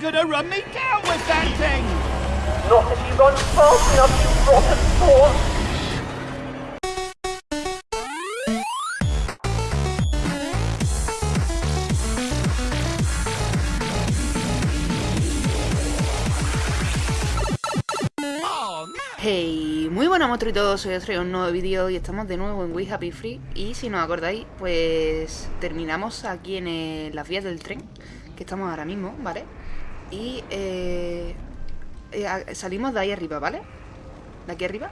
gonna run me down with that thing! Not if you run fast enough, you rotten! Hey, muy buenas monstruitos, soy os traigo un nuevo vídeo y estamos de nuevo en We Happy Free Y si nos acordáis, pues terminamos aquí en las vías del tren Que estamos ahora mismo, ¿vale? Y eh, eh, salimos de ahí arriba, ¿vale? De aquí arriba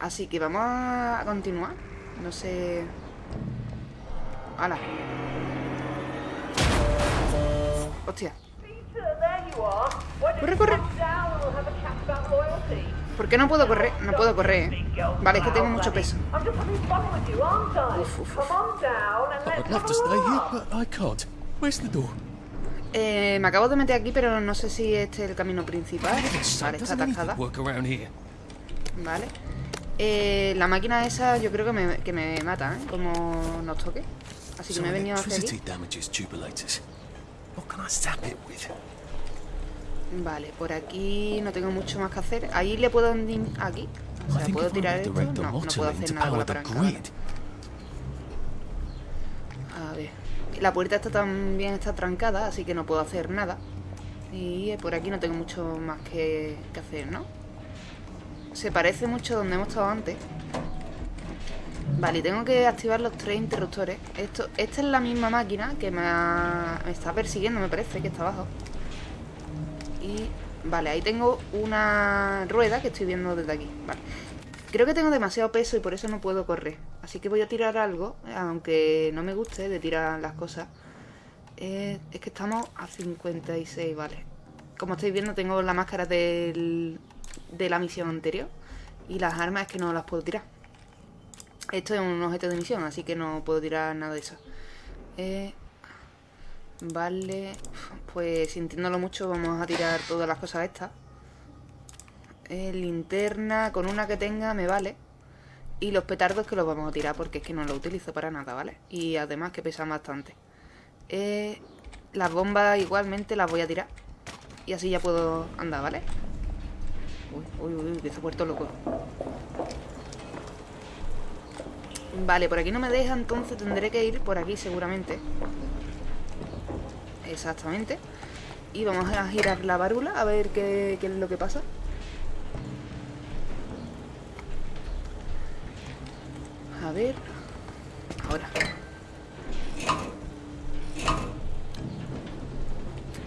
Así que vamos a continuar No sé... ¡Hala! Hostia Corre, corre. ¿Por qué no puedo correr? No puedo correr. ¿eh? Vale, es que tengo mucho peso. Uf, uf, uf. Eh, me acabo de meter aquí, pero no sé si este es el camino principal. Vale, está atascada. Vale. Eh, la máquina esa yo creo que me, que me mata, ¿eh? Como nos toque. Así que me he venido a hacer aquí. Vale, por aquí no tengo mucho más que hacer. Ahí le puedo... Aquí. O sea, ¿puedo tirar esto? No, no puedo hacer nada con la palanca. A ver. La puerta está también está trancada, así que no puedo hacer nada. Y por aquí no tengo mucho más que, que hacer, ¿no? Se parece mucho a donde hemos estado antes. Vale, tengo que activar los tres interruptores. Esto, esta es la misma máquina que me, me está persiguiendo, me parece, que está abajo. Y vale, ahí tengo una rueda que estoy viendo desde aquí. Vale. Creo que tengo demasiado peso y por eso no puedo correr. Así que voy a tirar algo, aunque no me guste de tirar las cosas. Eh, es que estamos a 56, vale. Como estáis viendo tengo la máscara de la misión anterior. Y las armas es que no las puedo tirar. Esto es un objeto de misión, así que no puedo tirar nada de eso. Eh, Vale, pues sintiéndolo mucho vamos a tirar todas las cosas estas. Eh, linterna, con una que tenga me vale. Y los petardos que los vamos a tirar porque es que no los utilizo para nada, ¿vale? Y además que pesan bastante. Eh, las bombas igualmente las voy a tirar. Y así ya puedo andar, ¿vale? Uy, uy, uy, que se ha puesto loco. Vale, por aquí no me deja, entonces tendré que ir por aquí seguramente. Exactamente. Y vamos a girar la válvula a ver qué, qué es lo que pasa. A ver. Ahora.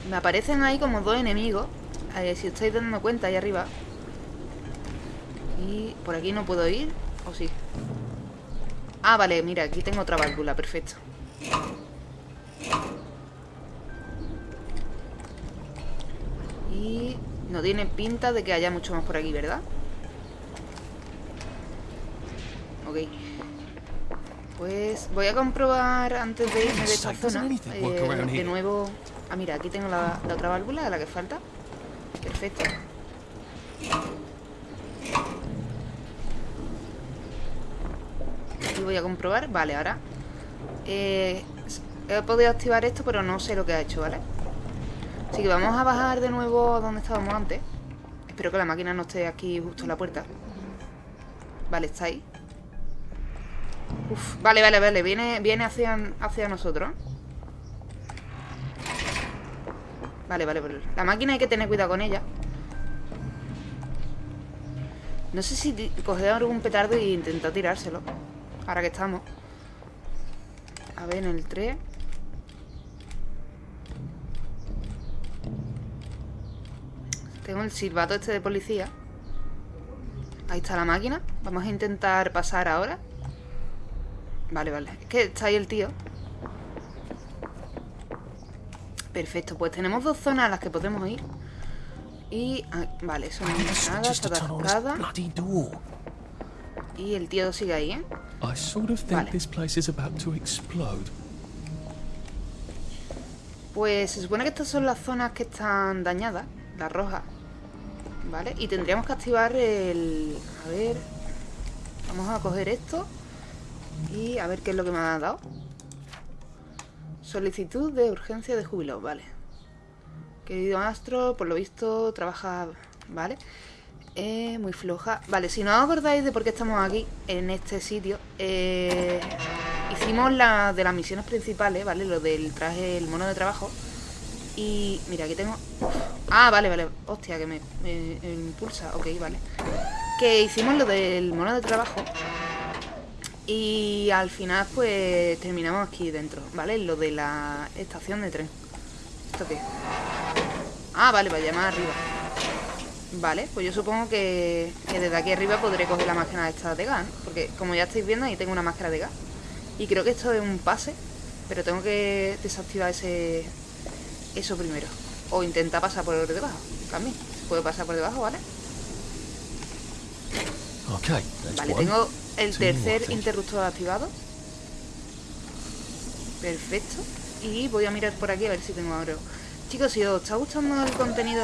Me aparecen ahí como dos enemigos. Eh, si estáis dando cuenta ahí arriba. Y por aquí no puedo ir. ¿O sí? Ah, vale, mira, aquí tengo otra válvula, perfecto. No tiene pinta de que haya mucho más por aquí, ¿verdad? Ok. Pues voy a comprobar antes de irme de esta zona eh, De nuevo... Ah, mira, aquí tengo la, otra válvula, la que falta Perfecto Y voy a comprobar Vale, ahora eh, He podido activar esto, pero no sé lo que ha hecho, ¿vale? Así que vamos a bajar de nuevo donde estábamos antes. Espero que la máquina no esté aquí justo en la puerta. Vale, está ahí. Vale, vale, vale. Viene, viene hacia, hacia nosotros. Vale, vale, vale. La máquina hay que tener cuidado con ella. No sé si coger algún petardo e intentar tirárselo. Ahora que estamos. A ver, en el 3. Tengo el silbato este de policía. Ahí está la máquina. Vamos a intentar pasar ahora. Vale, vale. Es que está ahí el tío. Perfecto, pues tenemos dos zonas a las que podemos ir. Y... Ah, vale, eso no es nada, está atascada. Y el tío sigue ahí, ¿eh? Vale. Pues se supone que estas son las zonas que están dañadas, las rojas. ¿Vale? Y tendríamos que activar el... A ver... Vamos a coger esto. Y a ver qué es lo que me ha dado. Solicitud de urgencia de júbilo, vale. Querido Astro, por lo visto trabaja... Vale. Eh, muy floja. Vale, si no os acordáis de por qué estamos aquí, en este sitio, eh, hicimos la de las misiones principales, ¿vale? Lo del traje, el mono de trabajo. Y mira, aquí tengo... Ah, vale, vale. Hostia, que me, me impulsa. Ok, vale. Que hicimos lo del mono de trabajo. Y al final, pues, terminamos aquí dentro, ¿vale? Lo de la estación de tren. ¿Esto qué? Ah, vale, para llamar arriba. Vale, pues yo supongo que, que, desde aquí arriba podré coger la máquina esta de gas, ¿no? Porque como ya estáis viendo, ahí tengo una máscara de gas. Y creo que esto es un pase, pero tengo que desactivar ese eso primero. O intentar pasar por debajo, también. Se puede pasar por debajo, ¿vale? Okay, vale, tengo el tercer interruptor activado. Perfecto. Y voy a mirar por aquí a ver si tengo algo. Chicos, si os está gustando el contenido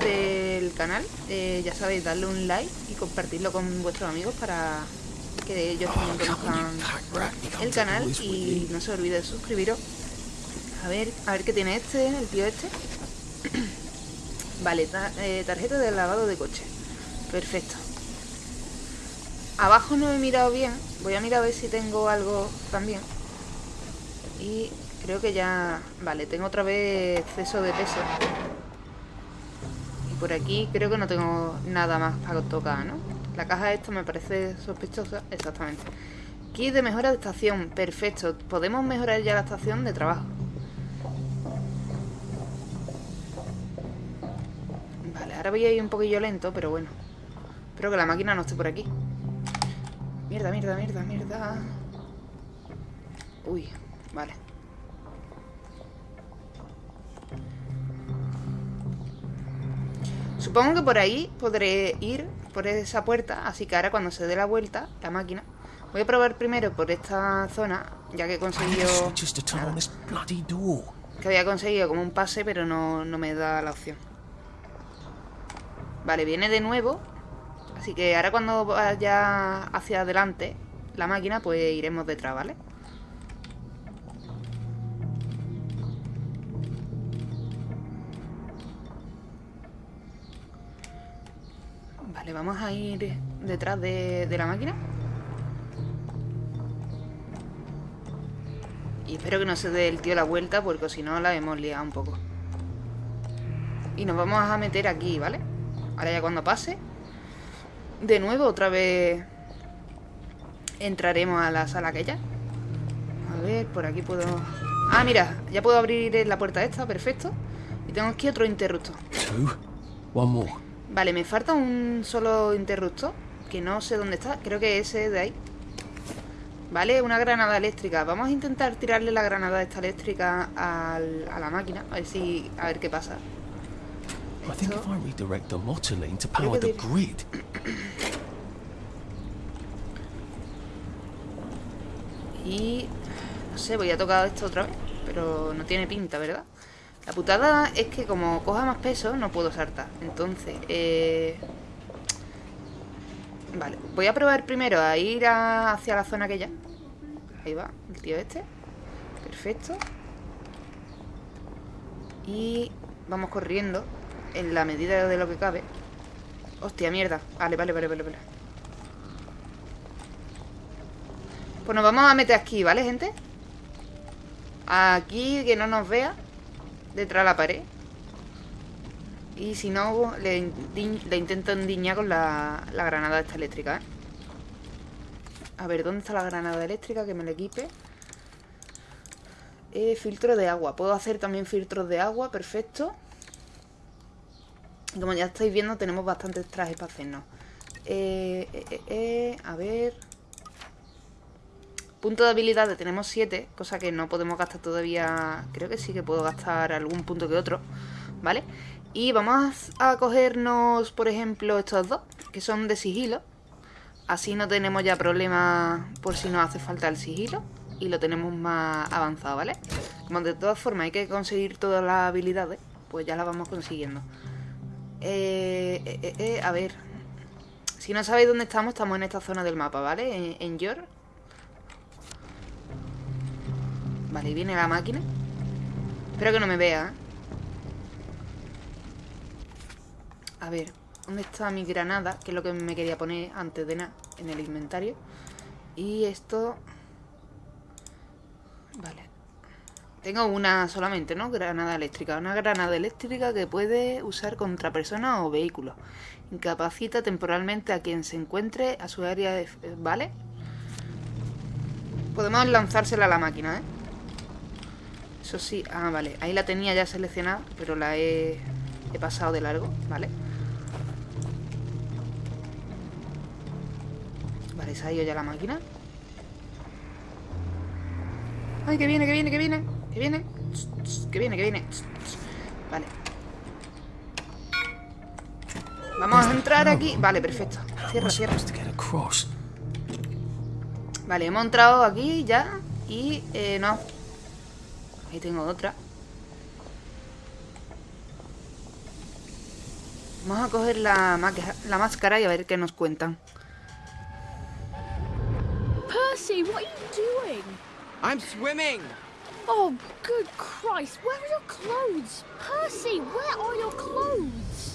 del canal, eh, ya sabéis, darle un like y compartirlo con vuestros amigos para que ellos también conozcan el canal y no se olvide de suscribiros. A ver, a ver qué tiene este, el tío este. vale, eh, tarjeta de lavado de coche. Perfecto. Abajo no he mirado bien. Voy a mirar a ver si tengo algo también. Y creo que ya... Vale, tengo otra vez exceso de peso. Y por aquí creo que no tengo nada más para tocar, ¿no? La caja esta me parece sospechosa. Exactamente. Kit de mejora de estación. Perfecto. Podemos mejorar ya la estación de trabajo. Vale, ahora voy a ir un poquillo lento, pero bueno. Espero que la máquina no esté por aquí. Mierda, mierda, mierda, mierda. Uy, vale. Supongo que por ahí podré ir por esa puerta, así que ahora cuando se dé la vuelta, la máquina, voy a probar primero por esta zona, ya que he conseguido... Que había conseguido como un pase, pero no, no me da la opción. Vale, viene de nuevo Así que ahora cuando vaya hacia adelante la máquina, pues iremos detrás, ¿vale? Vale, vamos a ir detrás de, la máquina. Y espero que no se dé el tío la vuelta, porque si no la hemos liado un poco. Y nos vamos a meter aquí, ¿vale? Ahora ya cuando pase de nuevo, otra vez entraremos a la sala aquella. A ver, por aquí puedo... Ah, mira, ya puedo abrir la puerta esta, perfecto. Y tengo aquí otro interruptor. Vale, me falta un solo interruptor, que no sé dónde está. Creo que ese de ahí. Vale, una granada eléctrica. Vamos a intentar tirarle la granada esta eléctrica al, a la máquina. A ver si... A ver qué pasa. Think if I redirect the motoline to power the grid. Y... No sé, voy a tocar esto otra vez. Pero no tiene pinta, ¿verdad? La putada es que como coja más peso no puedo saltar. Entonces, eh... Vale, voy a probar primero a ir hacia la zona aquella. Ahí va, el tío este. Perfecto. Y vamos corriendo en la medida de lo que cabe. Hostia, mierda. Vale, vale, vale, vale, vale. Pues nos vamos a meter aquí, ¿vale, gente? Aquí, que no nos vea Detrás de la pared Y si no, le, intento endiñar con la, la granada esta eléctrica, ¿eh? A ver, ¿dónde está la granada eléctrica? Que me la equipe eh, Filtro de agua Puedo hacer también filtros de agua, perfecto como ya estáis viendo, tenemos bastantes trajes para hacernos. Eh, eh, a ver... Punto de habilidades tenemos 7, cosa que no podemos gastar todavía... Creo que sí que puedo gastar algún punto que otro, ¿vale? Y vamos a cogernos, por ejemplo, estos dos, que son de sigilo. Así no tenemos ya problemas por si nos hace falta el sigilo. Y lo tenemos más avanzado, ¿vale? Como de todas formas hay que conseguir todas las habilidades, pues ya las vamos consiguiendo. Eh, eh, eh, a ver. Si no sabéis dónde estamos, estamos en esta zona del mapa, ¿vale? En, en Yor. Vale, viene la máquina. Espero que no me vea. A ver, ¿dónde está mi granada? Que es lo que me quería poner antes de nada en el inventario. Y esto... Vale. Tengo una solamente, ¿no? Granada eléctrica. Una granada eléctrica que puede usar contra personas o vehículos. Incapacita temporalmente a quien se encuentre a su área de... ¿Vale? Podemos lanzársela a la máquina, ¿eh? Eso sí... Ah, vale. Ahí la tenía ya seleccionada, pero la he, he pasado de largo, ¿vale? Vale, se ha ido ya la máquina. ¡Ay, que viene, que viene, que viene! ¡Que viene! ¡Que viene, que viene! Vale. Vamos a entrar aquí. Vale, perfecto. Cierra, cierra. Vale, hemos entrado aquí ya. Y eh, no. Ahí tengo otra. Vamos a coger la, la máscara y a ver qué nos cuentan. Percy, what are you doing? I'm swimming. Oh, good Christ, where are your clothes? Percy, where are your clothes?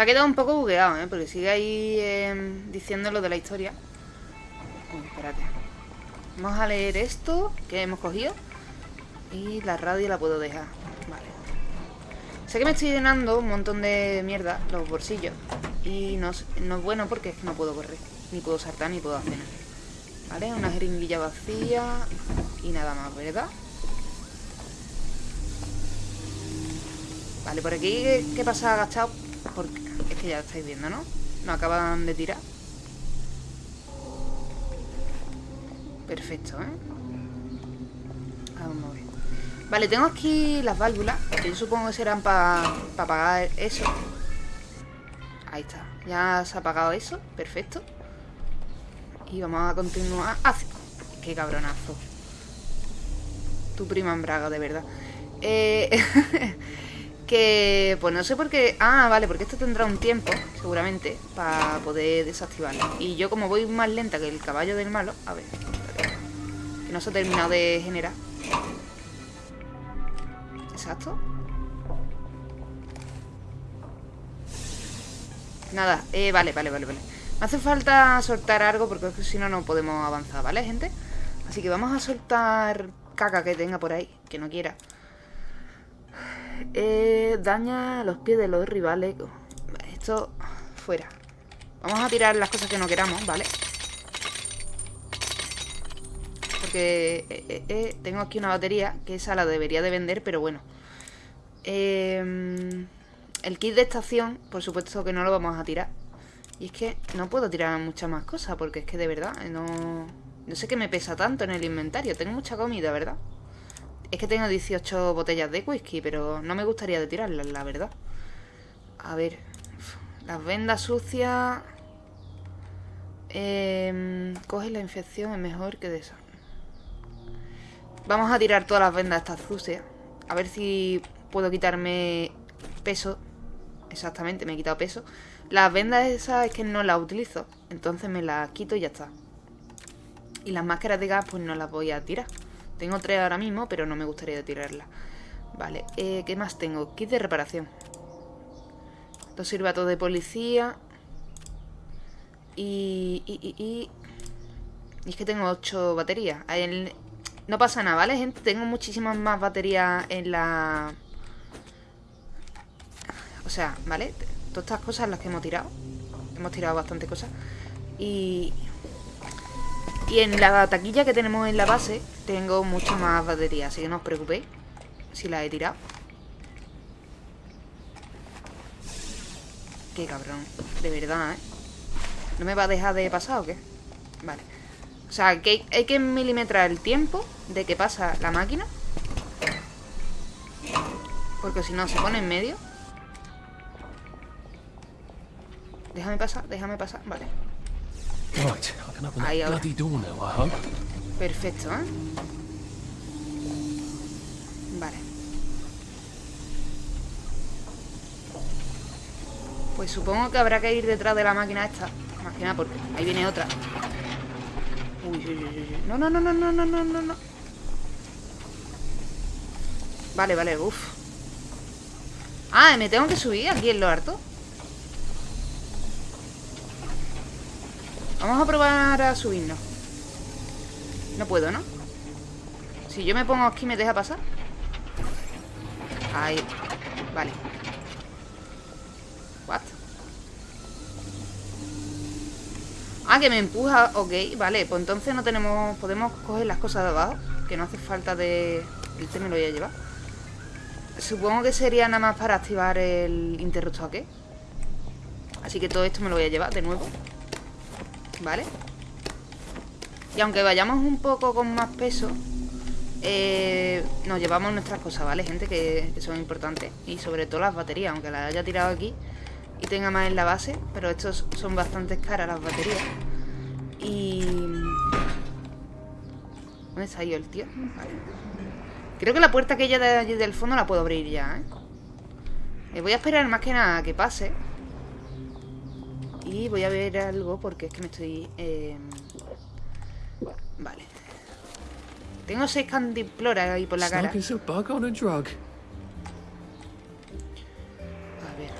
Se ha quedado un poco bugueado, ¿eh? Porque sigue ahí eh, diciendo lo de la historia. Espérate. Vamos a leer esto que hemos cogido. Y la radio la puedo dejar. Vale. Sé que me estoy llenando un montón de mierda los bolsillos. Y no, no es bueno porque no puedo correr. Ni puedo saltar, ni puedo hacer nada. ¿Vale? Una jeringuilla vacía. Y nada más, ¿verdad? Vale, por aquí, ¿qué, qué pasa agachado? Porque es que ya lo estáis viendo, ¿no? Nos acaban de tirar. Perfecto, ¿eh? Vamos a ver. Vale, tengo aquí las válvulas, que yo supongo que serán para apagar eso. Ahí está. Ya se ha apagado eso. Perfecto. Y vamos a continuar. hacia- ¡Qué cabronazo! Tu prima en braga, de verdad. Eh... que... Pues no sé por qué... Ah, vale, porque esto tendrá un tiempo, seguramente, para poder desactivarlo. Y yo como voy más lenta que el caballo del malo... A ver... Que no se ha terminado de generar. Exacto. Nada, eh, vale, vale, vale, vale. Me hace falta soltar algo porque si no, no podemos avanzar, ¿vale, gente? Así que vamos a soltar caca que tenga por ahí, que no quiera. Eh, daña los pies de los rivales. Esto, fuera. Vamos a tirar las cosas que no queramos, ¿vale? Porque eh, eh, eh, tengo aquí una batería, que esa la debería de vender, pero bueno. Eh, el kit de estación, por supuesto que no lo vamos a tirar. Y es que no puedo tirar muchas más cosas, porque es que de verdad no... No sé qué me pesa tanto en el inventario. Tengo mucha comida, ¿verdad? Es que tengo 18 botellas de whisky, pero no me gustaría de tirarlas, la verdad. A ver. Las vendas sucias... Eh, coge la infección, es mejor que de eso. Vamos a tirar todas las vendas estas sucias. A ver si puedo quitarme peso. Exactamente, me he quitado peso. Las vendas esas es que no las utilizo. Entonces me las quito y ya está. Y las máscaras de gas pues no las voy a tirar. Tengo tres ahora mismo, pero no me gustaría tirarlas. Vale, eh, ¿qué más tengo? Kit de reparación. Dos silbatos de policía. Y, y, y, y... es que tengo ocho baterías. No pasa nada, ¿vale, gente? Tengo muchísimas más baterías en la... O sea, ¿vale? Todas estas cosas las que hemos tirado. Hemos tirado bastante cosas. Y... Y en la taquilla que tenemos en la base tengo muchas más baterías, así que no os preocupéis si las he tirado. Qué cabrón, de verdad, ¿eh? ¿No me va a dejar de pasar o qué? Vale. O sea, que hay que milimetrar el tiempo de que pasa la máquina. Porque si no, se pone en medio. Déjame pasar, déjame pasar. Vale. Right, I can open that bloody door now, I hope. Perfecto, ¿eh? Vale. Pues supongo que habrá que ir detrás de la máquina esta. Más que nada porque ahí viene otra. Uy, uy, uy, uy. No, no, no, no, no, no, no, no, no. Vale, vale, uff. Ah, me tengo que subir aquí en lo harto. Vamos a probar a subirnos. No puedo, ¿no? Si yo me pongo aquí, ¿me deja pasar? Ahí. Vale. What? Ah, que me empuja. Ok, vale. Pues entonces no tenemos... Podemos coger las cosas de abajo. Que no hace falta de... El té me lo voy a llevar. Supongo que sería nada más para activar el interruptor aquí. Así que todo esto me lo voy a llevar de nuevo. ¿Vale? Y aunque vayamos un poco con más peso eh, Nos llevamos nuestras cosas, ¿vale? Gente que, que son importantes Y sobre todo las baterías Aunque las haya tirado aquí Y tenga más en la base Pero estos son bastante caras las baterías Y... ¿Dónde está yo el tío? Creo que la puerta aquella de allí del fondo la puedo abrir ya, ¿eh? Eh, voy a esperar más que nada a que pase Y voy a ver algo porque es que me estoy... eh, Vale Tengo seis candimploras ahí por la cara It's like it's a bug on a drug. A ver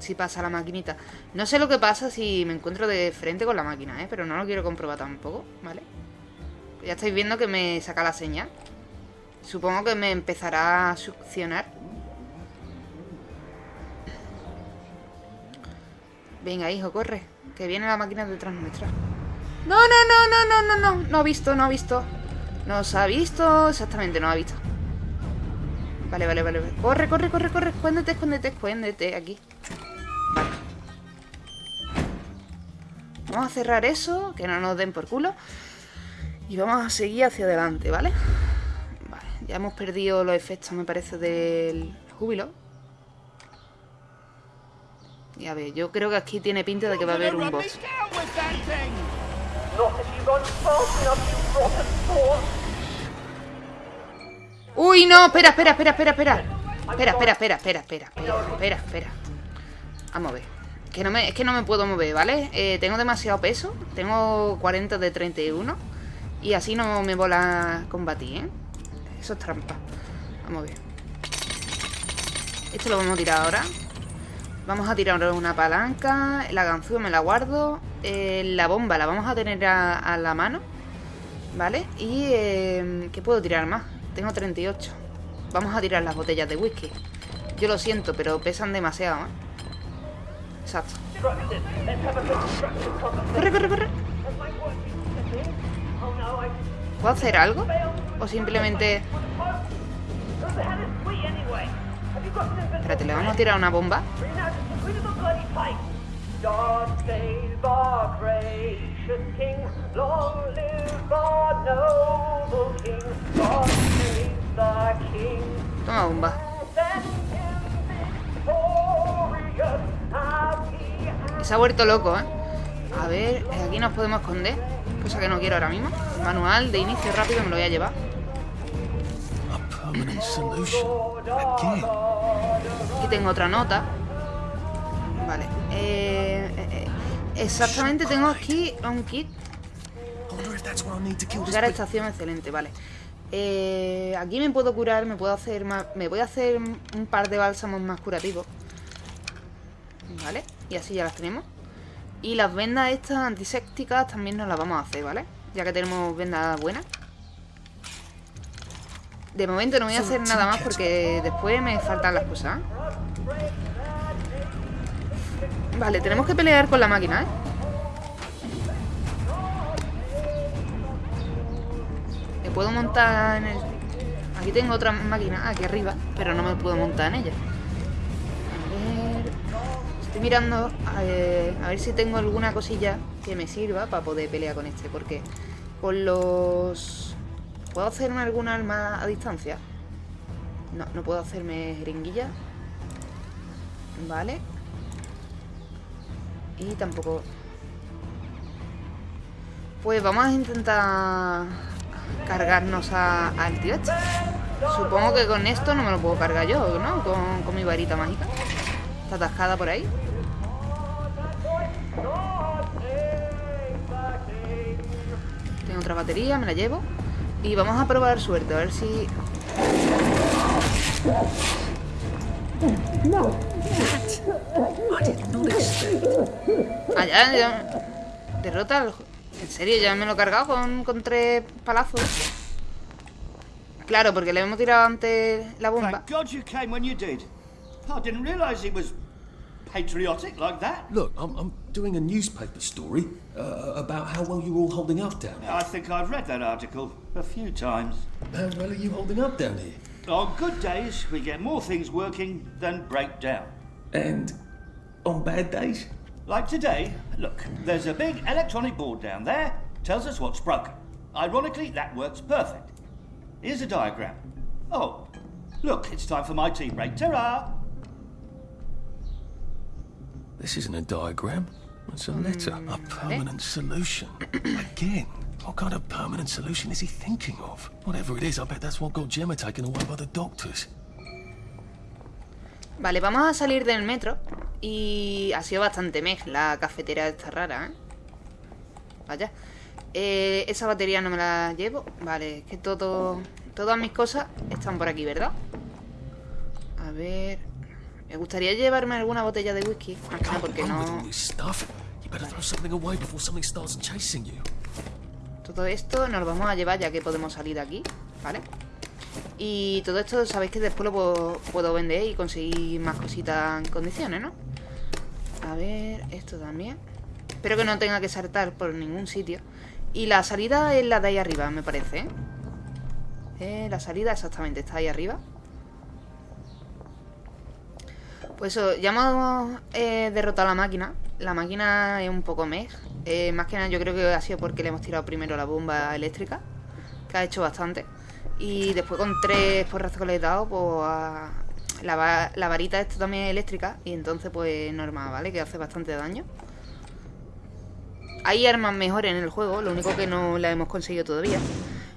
Si pasa la maquinita No sé lo que pasa si me encuentro de frente con la máquina, ¿eh? Pero no lo quiero comprobar tampoco, ¿vale? Ya estáis viendo que me saca la señal Supongo que me empezará a succionar Venga, hijo, corre Que viene la máquina detrás nuestra No, no, no, no, no, no, no No ha visto, no ha visto. Nos ha visto, exactamente, no ha visto. Vale, vale, vale. Corre, corre, corre, corre. Escóndete, escóndete, escóndete. Aquí. Vamos a cerrar eso Que no nos den por culo. Y vamos a seguir hacia adelante, ¿vale? Vale, ya hemos perdido los efectos Me parece del júbilo Y a ver, yo creo que aquí tiene pinta de que va a haber un boss. Uy, no, espera, espera, espera, espera, espera. Espera, espera, espera, espera, espera, espera, espera, a ver. Que no me, es que no me puedo mover, ¿vale? Eh, tengo demasiado peso. Tengo 40 de 31. Y así no me vola combatir, ¿eh? Eso es trampa. Vamos a ver. Esto lo vamos a tirar ahora. Vamos a tirar una palanca. La ganzúa me la guardo. Eh, la bomba la vamos a tener a, la mano. ¿Vale? Y... Eh, ¿Qué puedo tirar más? Tengo 38. Vamos a tirar las botellas de whisky. Yo lo siento, pero pesan demasiado, ¿eh? Exacto. Corre, corre, corre. ¿Puedo hacer algo? O simplemente... Espérate, le vamos a tirar una bomba. Toma bomba. Y se ha vuelto loco, ¿eh? A ver, aquí nos podemos esconder. Cosa que no quiero ahora mismo. Manual de inicio rápido me lo voy a llevar. Aquí tengo otra nota. Vale. Eh, eh, exactamente tengo aquí un kit. Llegar a estación excelente, vale. Eh, aquí me puedo curar, me puedo hacer más. Me voy a hacer un par de bálsamos más curativos. Vale, y así ya las tenemos. Y las vendas estas antisépticas también nos las vamos a hacer, ¿vale? Ya que tenemos vendas buenas. De momento no voy a hacer nada más porque después me faltan las cosas. Vale, tenemos que pelear con la máquina, ¿eh? Me puedo montar en el... Aquí tengo otra máquina aquí arriba, pero no me puedo montar en ella. A ver... Estoy mirando a ver, a ver si tengo alguna cosilla que me sirva para poder pelear con este, porque con los... ¿Puedo hacerme algún arma a distancia? No, no puedo hacerme jeringuilla. Vale. Y tampoco... Pues vamos a intentar cargarnos a- al tío este. Supongo que con esto no me lo puedo cargar yo, ¿no? Con, con mi varita mágica. Está atascada por ahí. Tengo otra batería, me la llevo. Y vamos a probar suerte, a ver si... I didn't that. Ah, ya. Derrota al... En serio, ya me lo he cargado con, con tres palazos. Claro, porque le hemos tirado antes la bomba. Thank God you came when you did. I didn't realise he was patriotic like that. Look, I'm, I'm doing a newspaper story uh, about how well you're all holding up down here. I think I've read that article a few times. How well are you holding up down here? On good days, we get more things working than break down. And on bad days? Like today, look, there's a big electronic board down there, tells us what's broken. Ironically, that works perfect. Here's a diagram. Oh, look, it's time for my tea break. Ta-ra! This isn't a diagram. It's a letter. A mm. permanent solution. Again. What kind of permanent solution is he thinking of? Whatever it is, I bet that's what got Gemma taken away by the doctors. Vale, vamos a salir del metro. Y ha sido bastante mej la cafetera esta rara, ¿eh? Vaya. Eh, esa batería no me la llevo. Vale, es que todo, todas mis cosas están por aquí, ¿verdad? A ver... Me gustaría llevarme alguna botella de whisky. Más que porque no... Todo esto nos lo vamos a llevar ya que podemos salir de aquí, ¿vale? Y todo esto sabéis que después lo puedo, vender y conseguir más cositas en condiciones, ¿no? A ver, esto también. Espero que no tenga que saltar por ningún sitio. Y la salida es la de ahí arriba, me parece, ¿eh? Eh, la salida exactamente está ahí arriba. Pues eso, ya hemos eh, derrotado a la máquina. La máquina es un poco. Eh, más que nada yo creo que ha sido porque le hemos tirado primero la bomba eléctrica. Que ha hecho bastante. Y después con tres porrazos que le he dado, pues la, la varita esta también es eléctrica. Y entonces pues normal, ¿vale? Que hace bastante daño. Hay armas mejores en el juego, lo único que no la hemos conseguido todavía.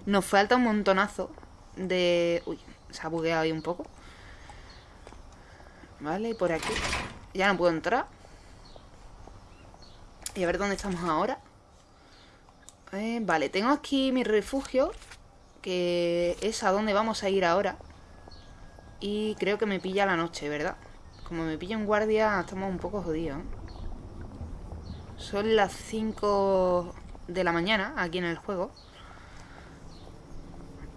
Nos falta un montonazo de... Uy, se ha bugueado ahí un poco. Vale, y por aquí. Ya no puedo entrar. Y a ver dónde estamos ahora. Eh, vale, tengo aquí mi refugio. Que es a donde vamos a ir ahora. Y creo que me pilla la noche, ¿verdad? Como me pilla un guardia, estamos un poco jodidos. ¿eh? Son las 5 de la mañana aquí en el juego.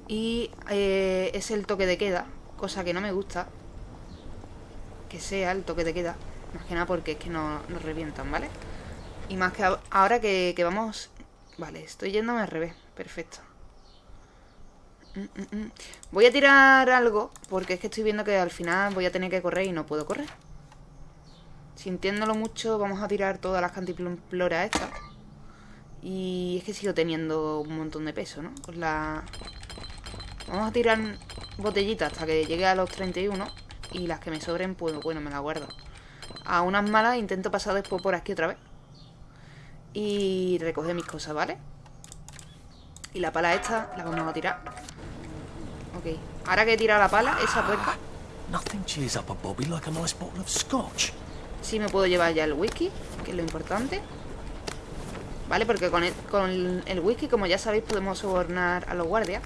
Y eh, es el toque de queda, cosa que no me gusta. Que sea el toque de queda. Más que nada porque es que no- nos revientan, ¿vale? Y más que ahora que, que vamos... Vale, estoy yéndome al revés. Perfecto. Voy a tirar algo porque es que estoy viendo que al final voy a tener que correr y no puedo correr. Sintiéndolo mucho, vamos a tirar todas las cantimploras estas. Y es que sigo teniendo un montón de peso, ¿no? Con la... Vamos a tirar botellitas hasta que llegue a los 31. Y las que me sobren, pues bueno, me las guardo. A unas malas intento pasar después por aquí otra vez. Y recoger mis cosas, ¿vale? Y la pala esta la vamos a tirar. Ok. Ahora que he tirado la pala, esa puerta... Nothing cheers up a Bobby like a nice bottle of scotch. Sí me puedo llevar ya el whisky, que es lo importante. Vale, porque con el, con el whisky, como ya sabéis, podemos sobornar a los guardias.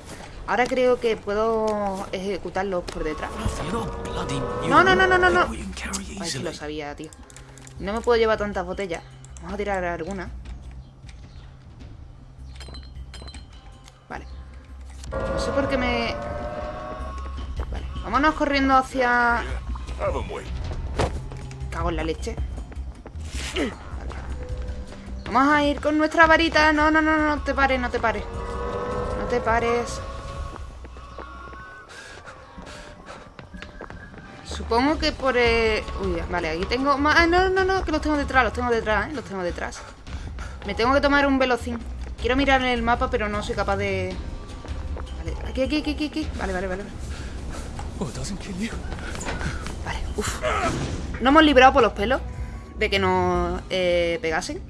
Ahora creo que puedo ejecutarlos por detrás. No, no, no, no, no, no. Ay, sí lo sabía, tío. No me puedo llevar tantas botellas. Vamos a tirar alguna. Vale. No sé por qué me... Vale. Vámonos corriendo hacia... Cago en la leche. Vale. Vamos a ir con nuestra varita. No, no, no, no, no te pares, no te pares. No te pares. Supongo que por... eh, Uy, vale, aquí tengo más... Ah, no, no, no, que los tengo detrás, los tengo detrás, ¿eh? Los tengo detrás. Me tengo que tomar un velocín. Quiero mirar en el mapa, pero no soy capaz de... Vale, aquí, aquí, aquí, aquí, aquí. Vale, vale, vale. Oh, it doesn't kill you. Vale, uff. No hemos librado por los pelos de que nos eh, pegasen.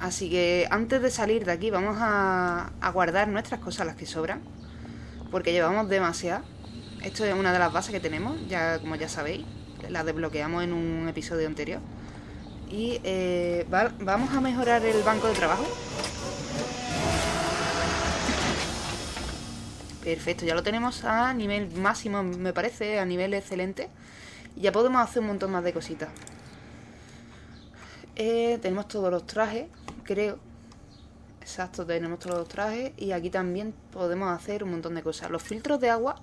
Así que antes de salir de aquí vamos a, guardar nuestras cosas, las que sobran. Porque llevamos demasiadas. Esto es una de las bases que tenemos, ya como ya sabéis. Las desbloqueamos en un episodio anterior. Y eh, va- vamos a mejorar el banco de trabajo. Perfecto, ya lo tenemos a nivel máximo, me parece, a nivel excelente. Y ya podemos hacer un montón más de cositas. Eh, tenemos todos los trajes, creo. Exacto, tenemos todos los trajes. Y aquí también podemos hacer un montón de cosas. Los filtros de agua,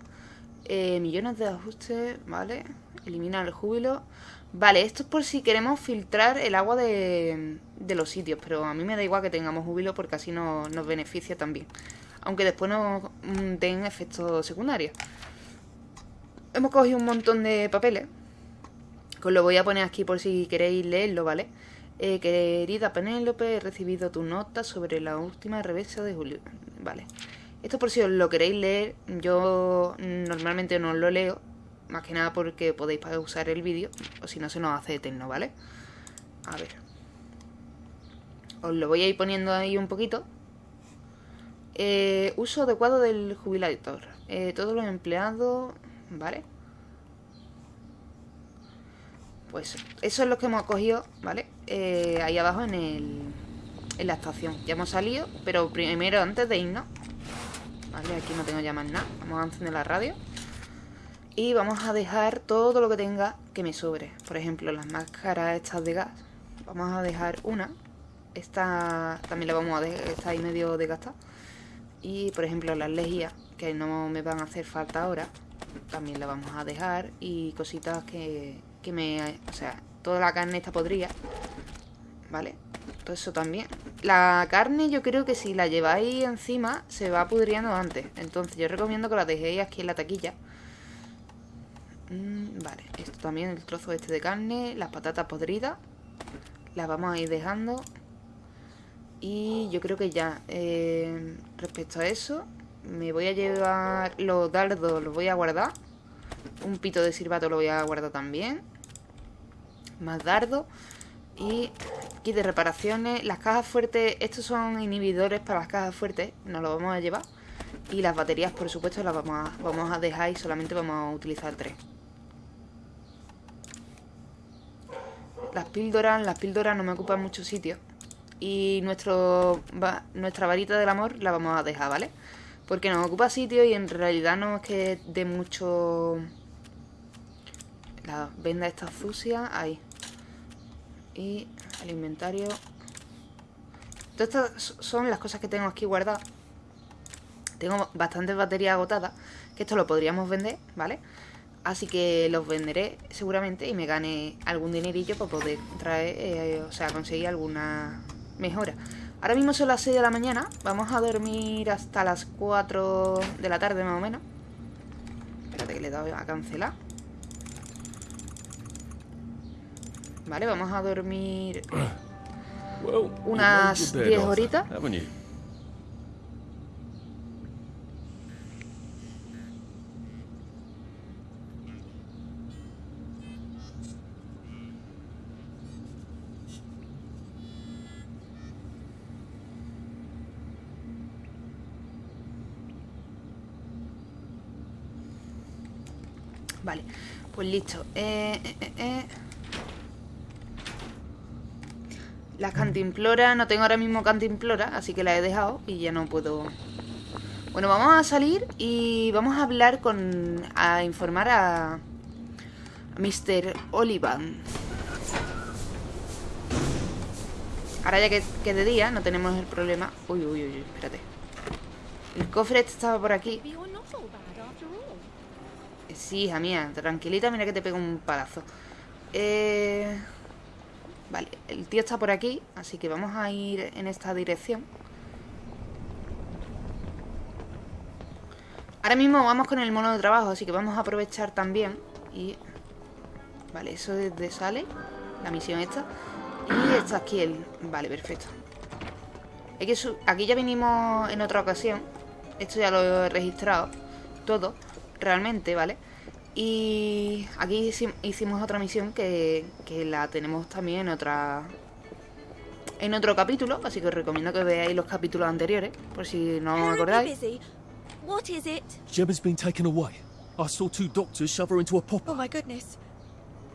eh, millones de ajustes, ¿vale? Eliminar el júbilo. Vale, esto es por si queremos filtrar el agua de, de los sitios. Pero a mí me da igual que tengamos júbilo porque así no- nos beneficia también. Aunque después nos mm, den efectos secundarios. Hemos cogido un montón de papeles. Os lo voy a poner aquí por si queréis leerlo, ¿vale? Eh, querida Penélope, he recibido tu nota sobre la última revista de Julio. Vale. Esto por si os lo queréis leer, yo normalmente no lo leo. Más que nada porque podéis pausar el vídeo. O si no se nos hace eterno, ¿vale? A ver. Os lo voy a ir poniendo ahí un poquito. Eh, uso adecuado del jubilador. Eh, todos los empleados... ¿Vale? Pues eso es lo que hemos cogido, ¿vale? Eh, ahí abajo en el... En la estación. Ya hemos salido, pero primero antes de irnos... Vale, aquí no tengo ya más nada. Vamos a encender la radio. Y vamos a dejar todo lo que tenga que me sobre. Por ejemplo, las máscaras estas de gas. Vamos a dejar una. Esta también la vamos a dejar, está ahí medio desgastada. Y por ejemplo las lejías, que no me van a hacer falta ahora, también la vamos a dejar. Y cositas que, que me... O sea, toda la carne está podrida. ¿Vale? Todo eso también. La carne yo creo que si la lleváis encima se va pudriendo antes. Entonces yo recomiendo que la dejéis aquí en la taquilla. Mm, vale, esto también, el trozo este de carne, las patatas podridas. Las vamos a ir dejando. Y yo creo que ya. eh, respecto a eso, me voy a llevar los dardos, los voy a guardar. Un pito de silbato lo voy a guardar también. Más dardos. Y aquí de reparaciones. Las cajas fuertes, estos son inhibidores para las cajas fuertes. Nos los vamos a llevar. Y las baterías, por supuesto, las vamos a, vamos a dejar y solamente vamos a utilizar tres. Las píldoras, las píldoras no me ocupan mucho sitio. Y nuestro, nuestra varita del amor la vamos a dejar, ¿vale? Porque nos ocupa sitio y en realidad no es que dé mucho... La venda esta sucia, ahí. Y el inventario. Todas estas son las cosas que tengo aquí guardadas. Tengo bastantes baterías agotadas. Que esto lo podríamos vender, ¿vale? Así que los venderé seguramente y me gane algún dinerillo para poder traer, eh, o sea, conseguir alguna mejora. Ahora mismo son las 6 de la mañana. Vamos a dormir hasta las 4 de la tarde más o menos. Espérate que le he dado a cancelar. Vale, vamos a dormir Unas made your bed, 10 Arthur, horitas. Haven't you? Vale, pues listo. Eh, eh, eh, eh. Las cantimploras, no tengo ahora mismo cantimplora, así que la he dejado y ya no puedo... Bueno, vamos a salir y vamos a hablar con... a informar a... a Mr. Olivan. Ahora ya que, que de día no tenemos el problema... Uy, uy, uy, uy, espérate. El cofre este estaba por aquí. Maybe you're not all bad after all. Sí, hija mía, tranquilita, mira que te pego un palazo. Eh... Vale, el tío está por aquí, así que vamos a ir en esta dirección. Ahora mismo vamos con el mono de trabajo, así que vamos a aprovechar también. Y... Vale, eso es de sale, la misión esta. Y está aquí el... Vale, perfecto. Su- aquí ya vinimos en otra ocasión. Esto ya lo he registrado. Todo, realmente, ¿vale? Y aquí hici- hicimos otra misión que, que la tenemos también en otra en otro capítulo, así que os recomiendo que veáis los capítulos anteriores, por si no os acordáis. What is it? Gemma's been taken away. I saw two doctors shove her into a popper. Oh my goodness.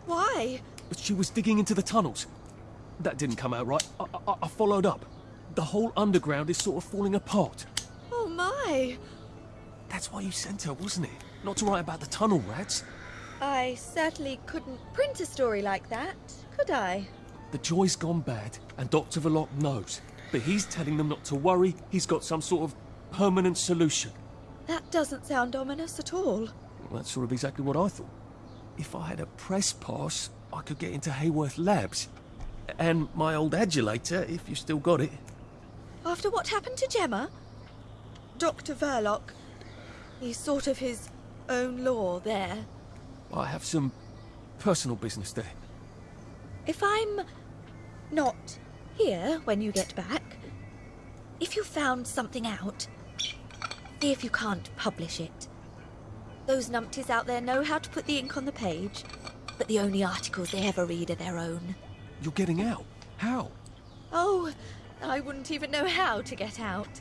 Why? But she was digging into the tunnels. that didn't come out right. I, I, I followed up. The whole underground is sort of falling apart. Oh my! That's why you sent her, wasn't it? Not to write about the tunnel rats. I certainly couldn't print a story like that, could I? The joy's gone bad, and Dr. Verloc knows. But he's telling them not to worry, he's got some sort of permanent solution. That doesn't sound ominous at all. Well, that's sort of exactly what I thought. If I had a press pass, I could get into Hayworth Labs. And my old adulator, if you still got it. After what happened to Gemma? Dr. Verloc. He's sort of his own law there. I have some personal business there. If I'm not here when you get back, if you found something out, see if you can't publish it. Those numpties out there know how to put the ink on the page, but the only articles they ever read are their own. You're getting out. How? Oh, I wouldn't even know how to get out.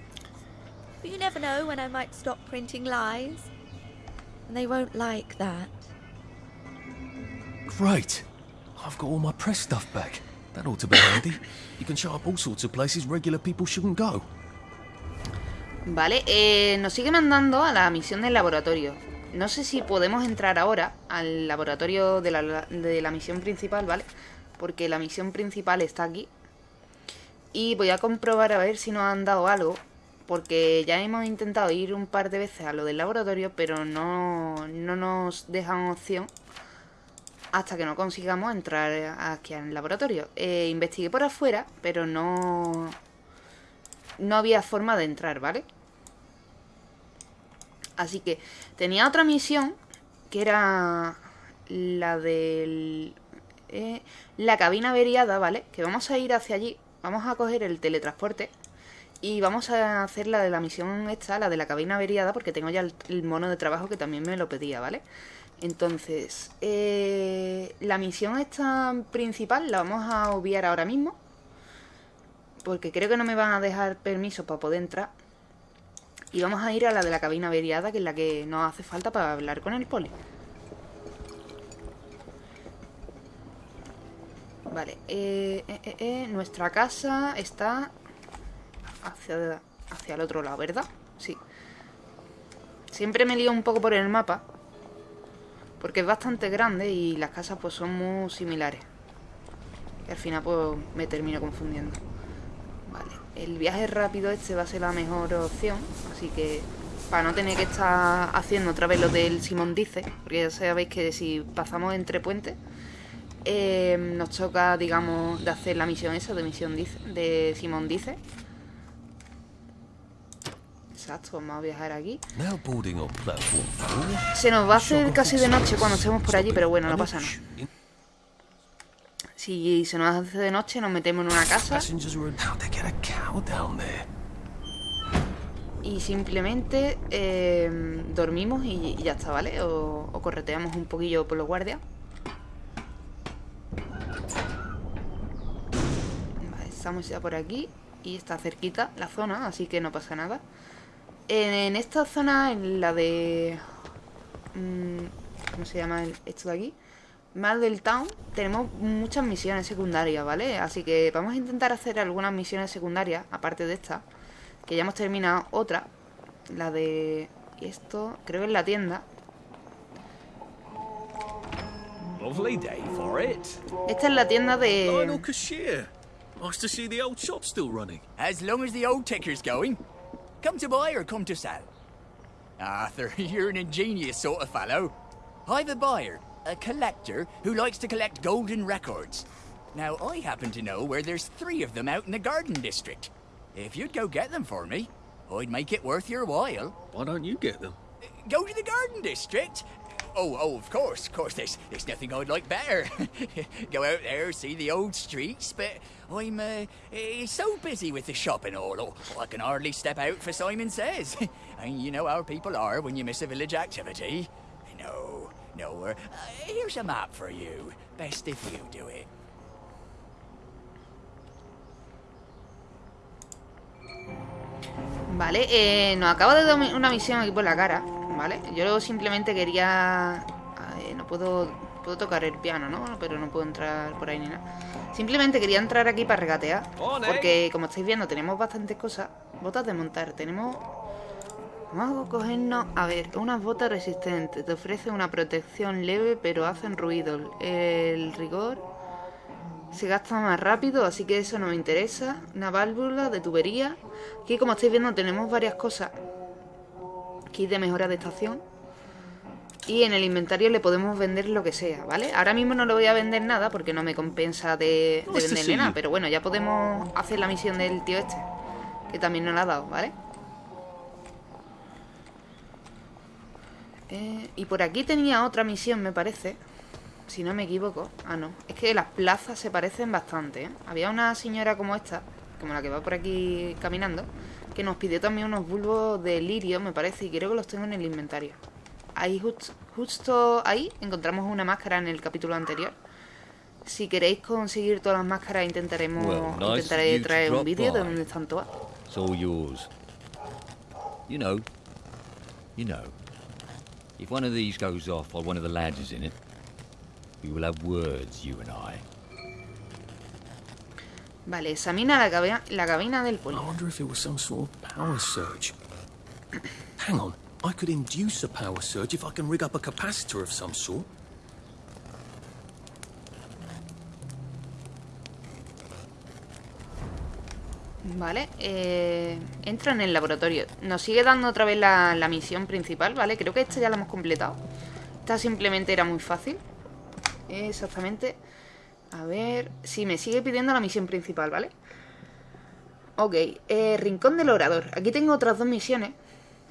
But you never know when I might stop printing lies. They won't like that. Great. I've got all my press stuff back. That ought to be handy. You can show up all sorts of places regular people shouldn't go. Vale, eh, nos sigue mandando a la misión del laboratorio. No sé si podemos entrar ahora al laboratorio de la, de la misión principal, ¿vale? Porque la misión principal está aquí. Y voy a comprobar a ver si nos han dado algo. Porque ya hemos intentado ir un par de veces a lo del laboratorio, pero no, no nos dejan opción hasta que no consigamos entrar aquí al laboratorio. Eh, investigué por afuera, pero no... No había forma de entrar, ¿vale? Así que tenía otra misión, que era la del... Eh, la cabina averiada, ¿vale? Que vamos a ir hacia allí, vamos a coger el teletransporte y vamos a hacer la de la misión esta, la de la cabina averiada, porque tengo ya el, mono de trabajo que también me lo pedía, ¿vale? Entonces, eh, la misión esta principal la vamos a obviar ahora mismo. Porque creo que no me van a dejar permiso para poder entrar. Y vamos a ir a la de la cabina averiada, que es la que nos hace falta para hablar con el poli. Vale, eh, eh, eh, eh, nuestra casa está hacia, hacia el otro lado, ¿verdad? Sí. Siempre me lío un poco por el mapa. Porque es bastante grande y las casas pues son muy similares. Al final pues me termino confundiendo. Vale, el viaje rápido este va a ser la mejor opción. Así que para no tener que estar haciendo otra vez lo del Simón Dice. Porque ya sabéis que si pasamos entre puentes... Eh, nos toca, digamos, de hacer la misión esa de misión dice, de Simón Dice. Exacto, vamos a viajar aquí. Se nos va a hacer casi de noche cuando estemos por allí, pero bueno, no pasa nada. Si se nos hace de noche, nos metemos en una casa y simplemente eh, dormimos y, y ya está, ¿vale? O, o correteamos un poquillo por los guardias. Vale, estamos ya por aquí y está cerquita la zona, así que no pasa nada. En, en esta zona, en la de... mm, ¿Cómo se llama el- esto de aquí? del Town, tenemos muchas misiones secundarias, ¿vale? Así que vamos a intentar hacer algunas misiones secundarias, aparte de esta. Que ya hemos terminado otra. La de... Y esto, creo que es la tienda. Lovely day for it. Esta es la tienda Lionel de... Cashier. Nice to see the old shop still running. As long as the old ticker's going. Come to buy or come to sell? Arthur, you're an ingenious sort of fellow. I've a buyer, a collector, who likes to collect golden records. Now, I happen to know where there's three of them out in the Garden District. If you'd go get them for me, I'd make it worth your while. Why don't you get them? Go to the Garden District? Oh, oh, of course, of course, there's, there's nothing I'd like better. Go out there, see the old streets, but I'm uh, eh, so busy with the shop and all, oh, I can hardly step out for Simon Says. and you know how people are when you miss a village activity. No, no, uh, here's a map for you. Best if you do it. Vale, eh, nos acaba de dar una misión aquí por la cara, ¿vale? Yo simplemente quería... eh, no puedo Puedo tocar el piano, ¿no? Pero no puedo entrar por ahí ni nada. Simplemente quería entrar aquí para regatear. Porque, como estáis viendo, tenemos bastantes cosas. Botas de montar. Tenemos... Vamos a cogernos... A ver, unas botas resistentes. Te ofrece una protección leve, pero hacen ruido. El rigor... Se gasta más rápido, así que eso no me interesa. Una válvula de tubería. Aquí, como estáis viendo, tenemos varias cosas. Aquí de mejora de estación. Y en el inventario le podemos vender lo que sea, ¿vale? Ahora mismo no le voy a vender nada porque no me compensa de, de to venderle nada. Pero bueno, ya podemos hacer la misión del tío este. Que también nos la ha dado, ¿vale? Eh, y por aquí tenía otra misión, me parece. Si no me equivoco. Ah, no. Es que las plazas se parecen bastante, ¿eh? Había una señora como esta, como la que va por aquí caminando, que nos pidió también unos bulbos de lirio, me parece, y creo que los tengo en el inventario. Ahí, just- justo ahí, encontramos una máscara en el capítulo anterior. Si queréis conseguir todas las máscaras, intentaremos Well, intentaré traer un vídeo de by. dónde están todas. It's all yours. You know, you know. If one of these goes off while one of the lads is in it, we will have words, you and I. Vale, examina la, cabe- la cabina del I poli. wonder if it was some sort of power surge. Hang on, I could induce a power surge if I can rig up a capacitor of some sort. Vale, eh, entra en el laboratorio. Nos sigue dando otra vez la, la misión principal, ¿vale? Creo que esta ya la hemos completado. Esta simplemente era muy fácil. Exactamente. A ver... Sí, me sigue pidiendo la misión principal, ¿vale? Ok, eh, Rincón del Orador. Aquí tengo otras dos misiones.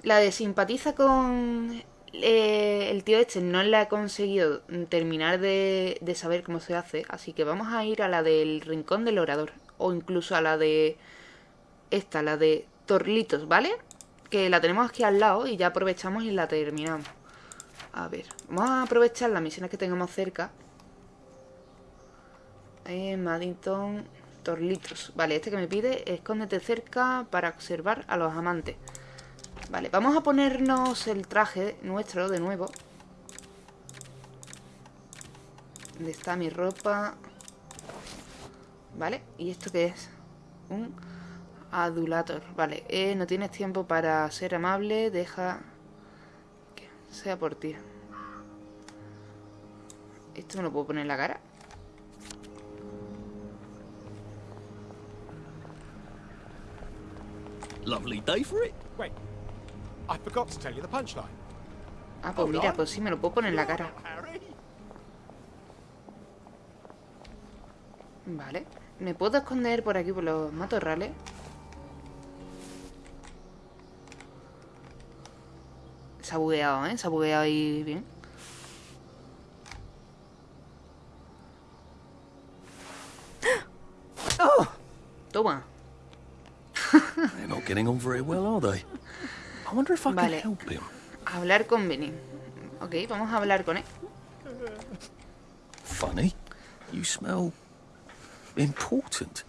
La de simpatiza con eh, el tío este no la he conseguido terminar de, de saber cómo se hace. Así que vamos a ir a la del Rincón del Orador. O incluso a la de... Esta, la de Torlitos, ¿vale? Que la tenemos aquí al lado y ya aprovechamos y la terminamos. A ver, vamos a aprovechar las misiones que tengamos cerca. Eh, Maddington, Torlitos. Vale, este que me pide, escóndete cerca para observar a los amantes. Vale, vamos a ponernos el traje nuestro de nuevo. ¿Dónde está mi ropa? Vale, ¿y esto qué es? Un adulator. Vale, eh, no tienes tiempo para ser amable, deja que sea por ti. ¿Esto me lo puedo poner en la cara? Lovely day for it. Wait, I forgot to tell you the punchline. Ah, pues mira, pues sí, me lo puedo poner en la cara. Harry. Vale. ¿Me puedo esconder por aquí por los matorrales? Se ha bugueado, ¿eh? Se ha bugueado ahí bien. Toma. They're not getting on very well, are they? I wonder if I Vale. can help him. Hablar con Benny. Ok, vamos a hablar con él. Funny. You smell important.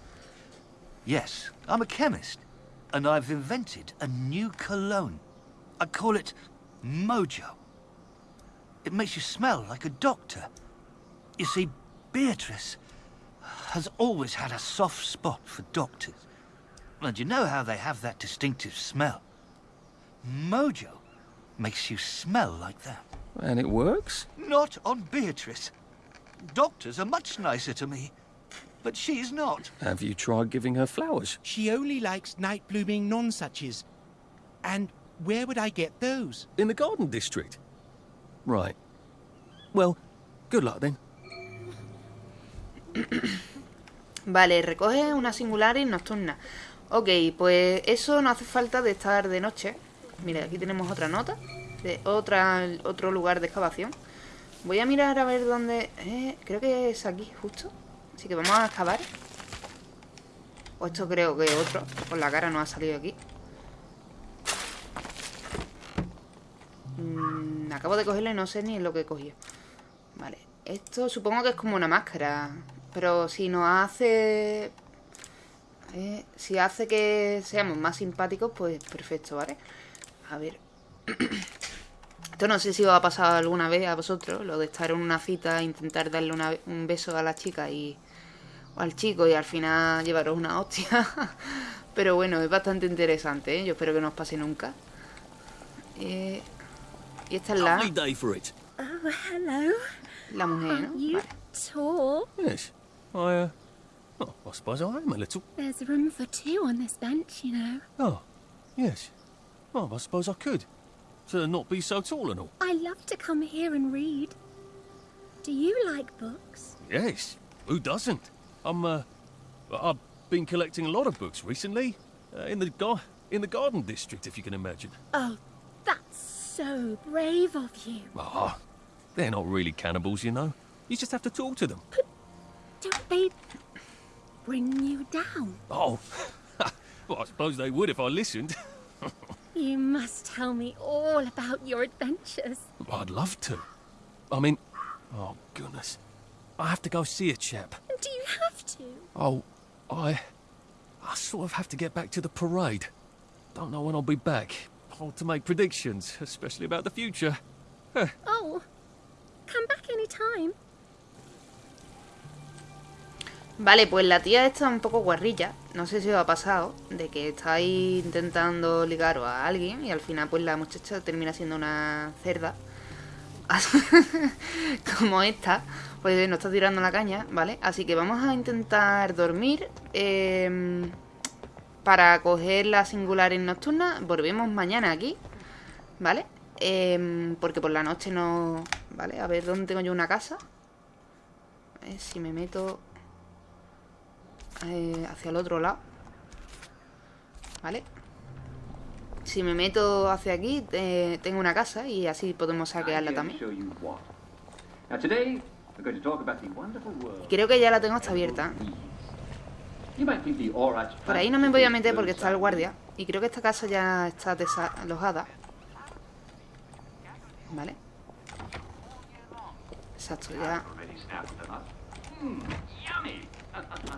Yes, I'm a chemist, and I've invented a new cologne. I call it Mojo. It makes you smell like a doctor. You see, Beatrice has always had a soft spot for doctors. And you know how they have that distinctive smell? Mojo makes you smell like that. And it works? Not on Beatrice. Doctors are much nicer to me, but she's not. Have you tried giving her flowers? She only likes night blooming nonsuches. And where would I get those? In the garden district? Right. Well, good luck then. Vale, recoge una singularis nocturna. Ok, pues eso no hace falta de estar de noche. Mira, aquí tenemos otra nota de otra, otro lugar de excavación. Voy a mirar a ver dónde... eh, creo que es aquí, justo. Así que vamos a excavar. O esto creo que otro. Por la cara no ha salido aquí. Mm, acabo de cogerlo y no sé ni lo que he cogido. Vale. Esto supongo que es como una máscara. Pero si nos hace... eh, si hace que seamos más simpáticos, pues perfecto, ¿vale? A ver. Esto no sé si os ha pasado alguna vez a vosotros, lo de estar en una cita, intentar darle una- un beso a la chica y o al chico y al final llevaros una hostia. Pero bueno, es bastante interesante, ¿eh? Yo espero que no os pase nunca. Eh, y esta es la. Oh, hello. la mujer, ¿no? Vale. Oh, I suppose I am a little. There's room for two on this bench, you know. Oh, yes. Well, I suppose I could. To not be so tall and all. I love to come here and read. Do you like books? Yes. Who doesn't? I'm, uh... I've been collecting a lot of books recently. Uh, in the gar- in the garden district, if you can imagine. Oh, that's so brave of you. Ah, they're not really cannibals, you know. You just have to talk to them. Don't they bring you down? Oh, well, I suppose they would if I listened. You must tell me all about your adventures. I'd love to. I mean, oh goodness, I have to go see a chap. Do you have to? Oh, I, I sort of have to get back to the parade. Don't know when I'll be back. Hard to make predictions, especially about the future. Oh, come back any time. Vale, pues la tía está un poco guarrilla. No sé si os ha pasado de que estáis intentando ligaros a alguien y al final pues la muchacha termina siendo una cerda. Como esta, pues nos está tirando la caña, ¿vale? Así que vamos a intentar dormir. em, para coger la singulares nocturna, volvemos mañana aquí, ¿vale? Em, porque por la noche no... ¿Vale? A ver, ¿dónde tengo yo una casa? A ver si me meto eh, hacia el otro lado. ¿Vale? Si me meto hacia aquí, eh, tengo una casa y así podemos saquearla también. Creo que ya la tengo hasta abierta. Por ahí no me voy a meter porque está el guardia. Y creo que esta casa ya está desalojada. ¿Vale? Exacto, ya.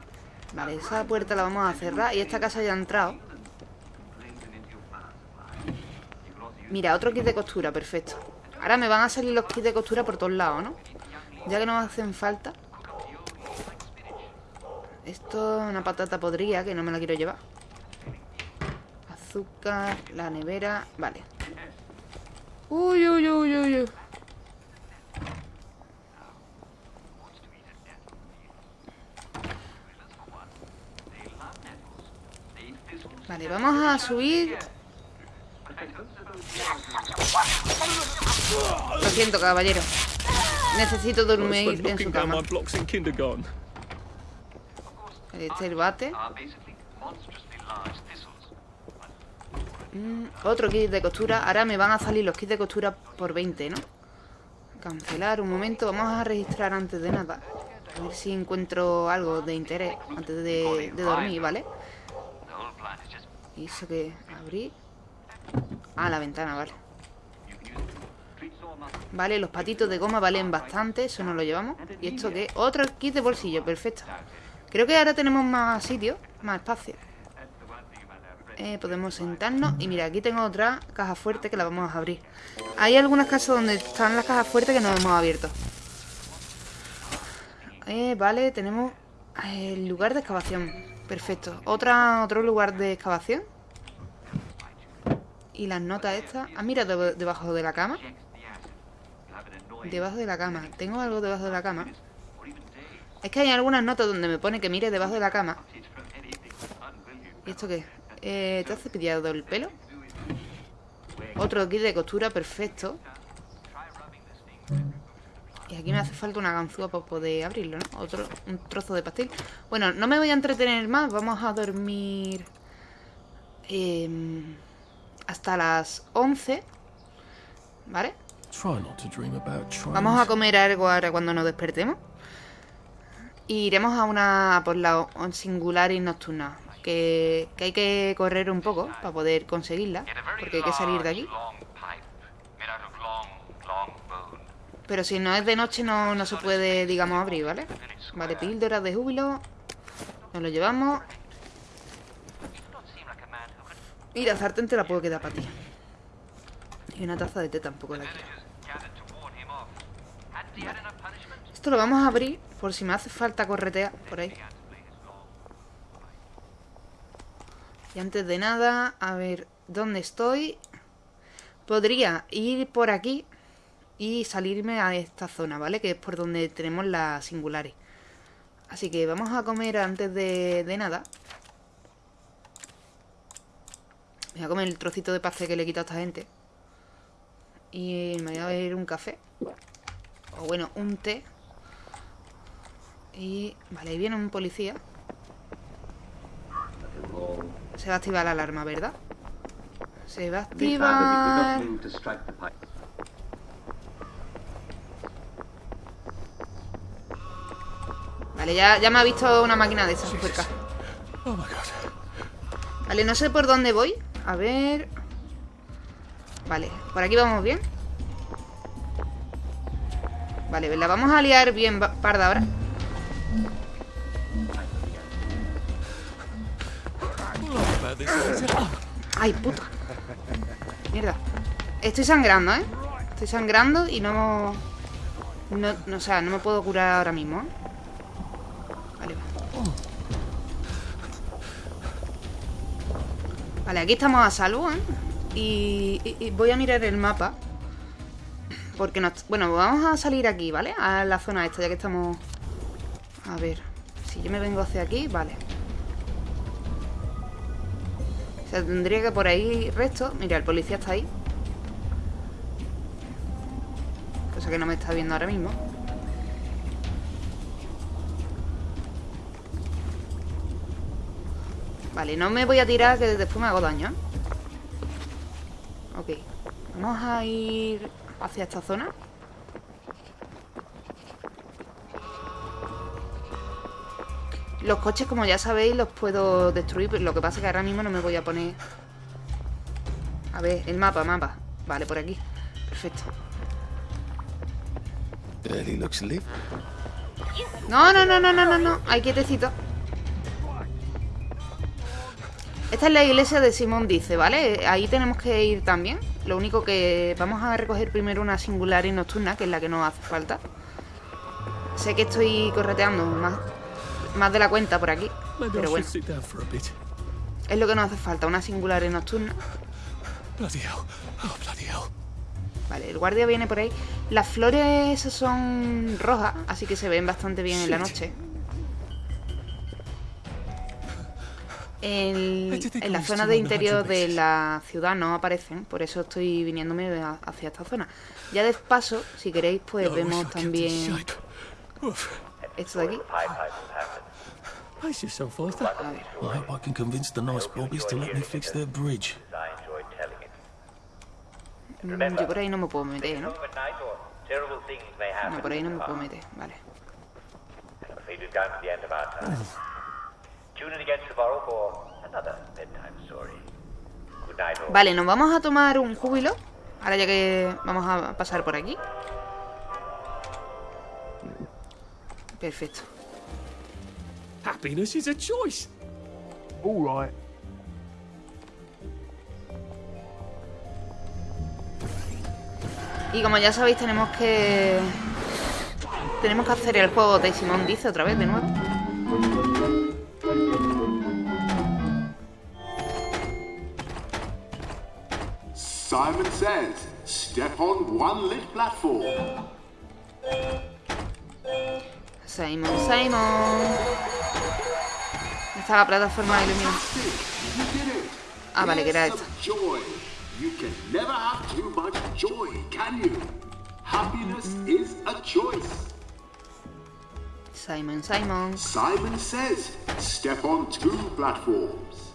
Vale, esa puerta la vamos a cerrar y esta casa ya ha entrado. Mira, otro kit de costura, perfecto. Ahora me van a salir los kits de costura por todos lados, ¿no? Ya que nos hacen falta. Esto es una patata podrida que no me la quiero llevar. Azúcar, la nevera... Vale. Uy, uy, uy, uy, uy. Vale, vamos a subir... Lo siento, caballero. Necesito dormir en su cama. my blocks in kindergarten. Este es el bate. Mm, otro kit de costura. Ahora me van a salir los kits de costura por 20, ¿no? Cancelar un momento. Vamos a registrar antes de nada. A ver si encuentro algo de interés antes de, de dormir, ¿vale whole plant is just Y eso que abrir. Ah, la ventana, vale. Vale, los patitos de goma valen bastante, eso nos lo llevamos. ¿Y esto qué? Otro kit de bolsillo, perfecto. Creo que ahora tenemos más sitio, más espacio. Eh, podemos sentarnos. Y mira, aquí tengo otra caja fuerte que la vamos a abrir. Hay algunas casas donde están las cajas fuertes que no hemos abierto. Eh, vale, tenemos el lugar de excavación. Perfecto. Otro lugar de excavación. Y las notas estas. Ah, mira, deb- debajo de la cama. Debajo de la cama. Tengo algo debajo de la cama. Es que hay algunas notas donde me pone que mire debajo de la cama. ¿Y esto qué? Eh, ¿Te has cepillado el pelo? Otro kit de costura, perfecto. Y aquí me hace falta una ganzúa para poder abrirlo, ¿no? Otro, un trozo de pastel. Bueno, no me voy a entretener más. Vamos a dormir em, hasta las 11. ¿Vale? Vamos a comer algo ahora cuando nos despertemos. Y iremos a una por la singularis nocturna. Que, que hay que correr un poco para poder conseguirla. Porque hay que salir de aquí. long pipe made out of long, long bone. Pero si no es de noche no, no se puede, digamos, abrir, ¿vale? Vale, píldoras de júbilo. Nos lo llevamos. Y la sartén te la puedo quedar para ti. Y una taza de té tampoco la quiero. Esto lo vamos a abrir por si me hace falta corretear por ahí. Y antes de nada, a ver, ¿dónde estoy? Podría ir por aquí y salirme a esta zona, ¿vale? Que es por donde tenemos las singulares. Así que vamos a comer antes de, de nada. Voy a comer el trocito de pastel que le he quitado a esta gente. Y me voy a beber un café. O bueno, un té. Y... Vale, ahí viene un policía. Se va a activar la alarma, ¿verdad? Se va a activar... Vale, ya, ya me ha visto una máquina de esas super caja. Vale, no sé por dónde voy. A ver... Vale, por aquí vamos bien. Vale, la vamos a liar bien parda ahora. Ay, puta. Mierda. Estoy sangrando, ¿eh? Estoy sangrando y no... No, no o sea, no me puedo curar ahora mismo, ¿eh? Vale, aquí estamos a salvo, ¿eh? Y, y, voy a mirar el mapa. Porque nos... Bueno, vamos a salir aquí, ¿vale? A la zona esta, ya que estamos... A ver. Si yo me vengo hacia aquí, vale. O sea, tendría que por ahí resto... Mira, el policía está ahí. Cosa que no me está viendo ahora mismo. Vale, no me voy a tirar que después me hago daño. ¿eh? Ok. Vamos a ir hacia esta zona. Los coches, como ya sabéis, los puedo destruir. Lo que pasa es que ahora mismo no me voy a poner... A ver, el mapa, mapa. Vale, por aquí. Perfecto. No, no, no, no, no, no, no. Hay quietecito. Esta es la iglesia de Simón Dice, ¿vale? Ahí tenemos que ir también. Lo único que vamos a recoger primero una singular y nocturna, que es la que nos hace falta. Sé que estoy correteando más, más de la cuenta por aquí, pero bueno. Es lo que nos hace falta, una singular y nocturna. Oh, vale, el guardia viene por ahí. Las flores son rojas, así que se ven bastante bien en la noche. En, en, la zona de interior de la ciudad no aparecen, por eso estoy viniéndome hacia esta zona. Ya de paso, si queréis, pues vemos también esto de aquí. Mm, yo por ahí no me puedo meter, ¿no? No, por ahí no me puedo meter, vale. Vale, nos vamos a tomar un júbilo. Ahora ya que vamos a pasar por aquí. Perfecto. Happiness is a choice. All right. Y como ya sabéis, tenemos que... Tenemos que hacer el juego de Simón Dice otra vez, de nuevo. Simon says, step on one lit platform. Simon, Simon. Está la plataforma de iluminación. Ah, vale, que era esta. You can never have too much joy, can you? Happiness is a choice. Simon, Simon. Simon says, step on two platforms.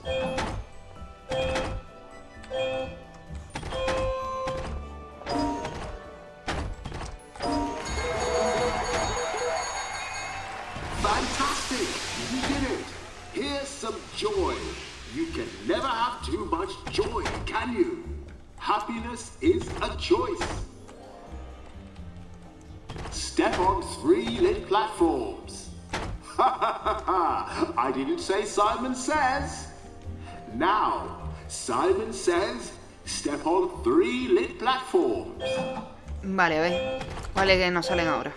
Joy. You can never have too much joy, can you? Happiness is a choice. Step on three lit platforms. Ha ha ha ha! I didn't say Simon says. Now, Simon says, step on three lit platforms. Vale, a ver. ¿Cuáles que nos salen ahora?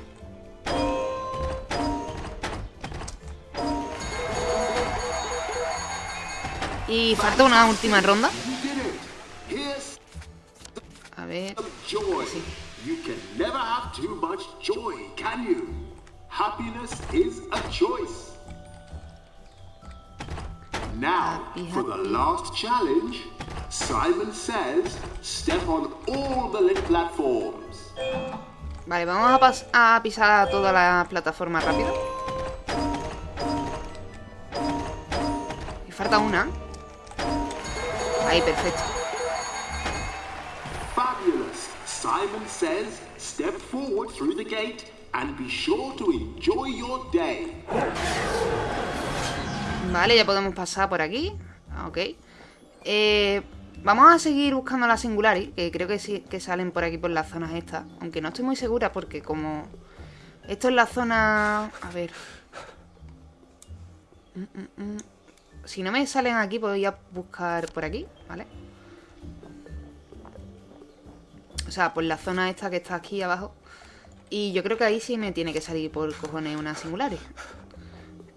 Y falta una última ronda. A ver. joy. You can never have too much joy, can you? Happiness is a choice. Now, for the last challenge, Simon says, step on all the lit platforms. Vale, vamos a, a pisar toda la plataforma rápido. Y falta una. Ahí, perfecto. Fabulous. Simon says, step forward through the gate and be sure to enjoy your day. Vale, ya podemos pasar por aquí. Ah, Ok. Eh, vamos a seguir buscando la Singulari, que creo que sí que salen por aquí por las zonas estas. Aunque no estoy muy segura porque como... Esto es la zona... A ver... Mm, mm, mm. Si no me salen aquí, voy a buscar por aquí, ¿vale? O sea, por la zona esta que está aquí abajo. Y yo creo que ahí sí me tiene que salir por cojones una Singulari.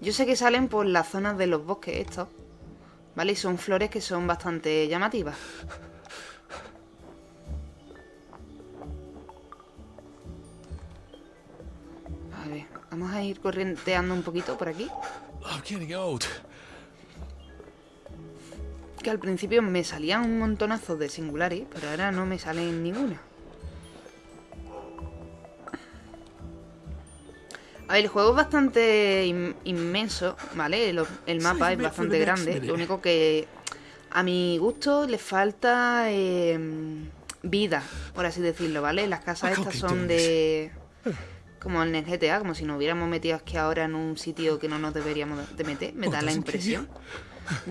Yo sé que salen por las zonas de los bosques estos. ¿Vale? Y son flores que son bastante llamativas. A ver, vamos a ir corrienteando un poquito por aquí. I'm getting. Que al principio me salían un montonazo de singulares, pero ahora no me salen ninguna. A ver, el juego es bastante in- inmenso, ¿vale? Lo- el mapa es bastante grande. Lo único que a mi gusto le falta eh, vida, por así decirlo, ¿vale? Las casas estas son de... Como en el GTA, como si nos hubiéramos metido aquí ahora en un sitio que no nos deberíamos de meter, me da la impresión.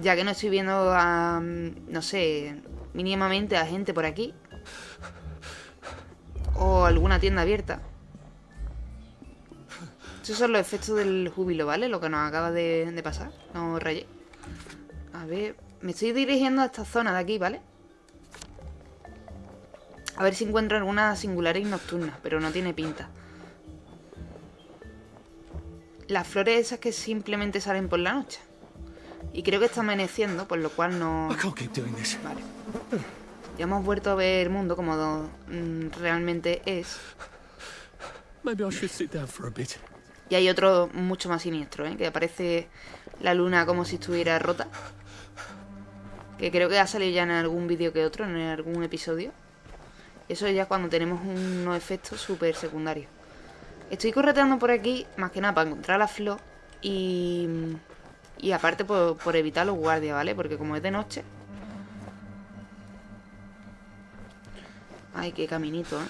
Ya que no estoy viendo a, no sé, mínimamente a gente por aquí. O alguna tienda abierta. Esos son los efectos del júbilo, ¿vale? Lo que nos acaba de, de pasar. No rayé. A ver, me estoy dirigiendo a esta zona de aquí, ¿vale? A ver si encuentro alguna singulares nocturna, pero no tiene pinta. Las flores esas que simplemente salen por la noche. Y creo que está amaneciendo, por lo cual no... This. Vale. Ya hemos vuelto a ver el mundo como do- mm, realmente es. Y hay otro mucho más siniestro, ¿eh? Que aparece la luna como si estuviera rota. Que creo que ha salido ya en algún vídeo que otro, en algún episodio. Eso ya cuando tenemos unos efectos súper secundarios. Estoy correteando por aquí, más que nada, para encontrar la flor. Y... Y aparte por, por evitar los guardias, ¿vale? Porque como es de noche... Ay, qué caminito, ¿eh?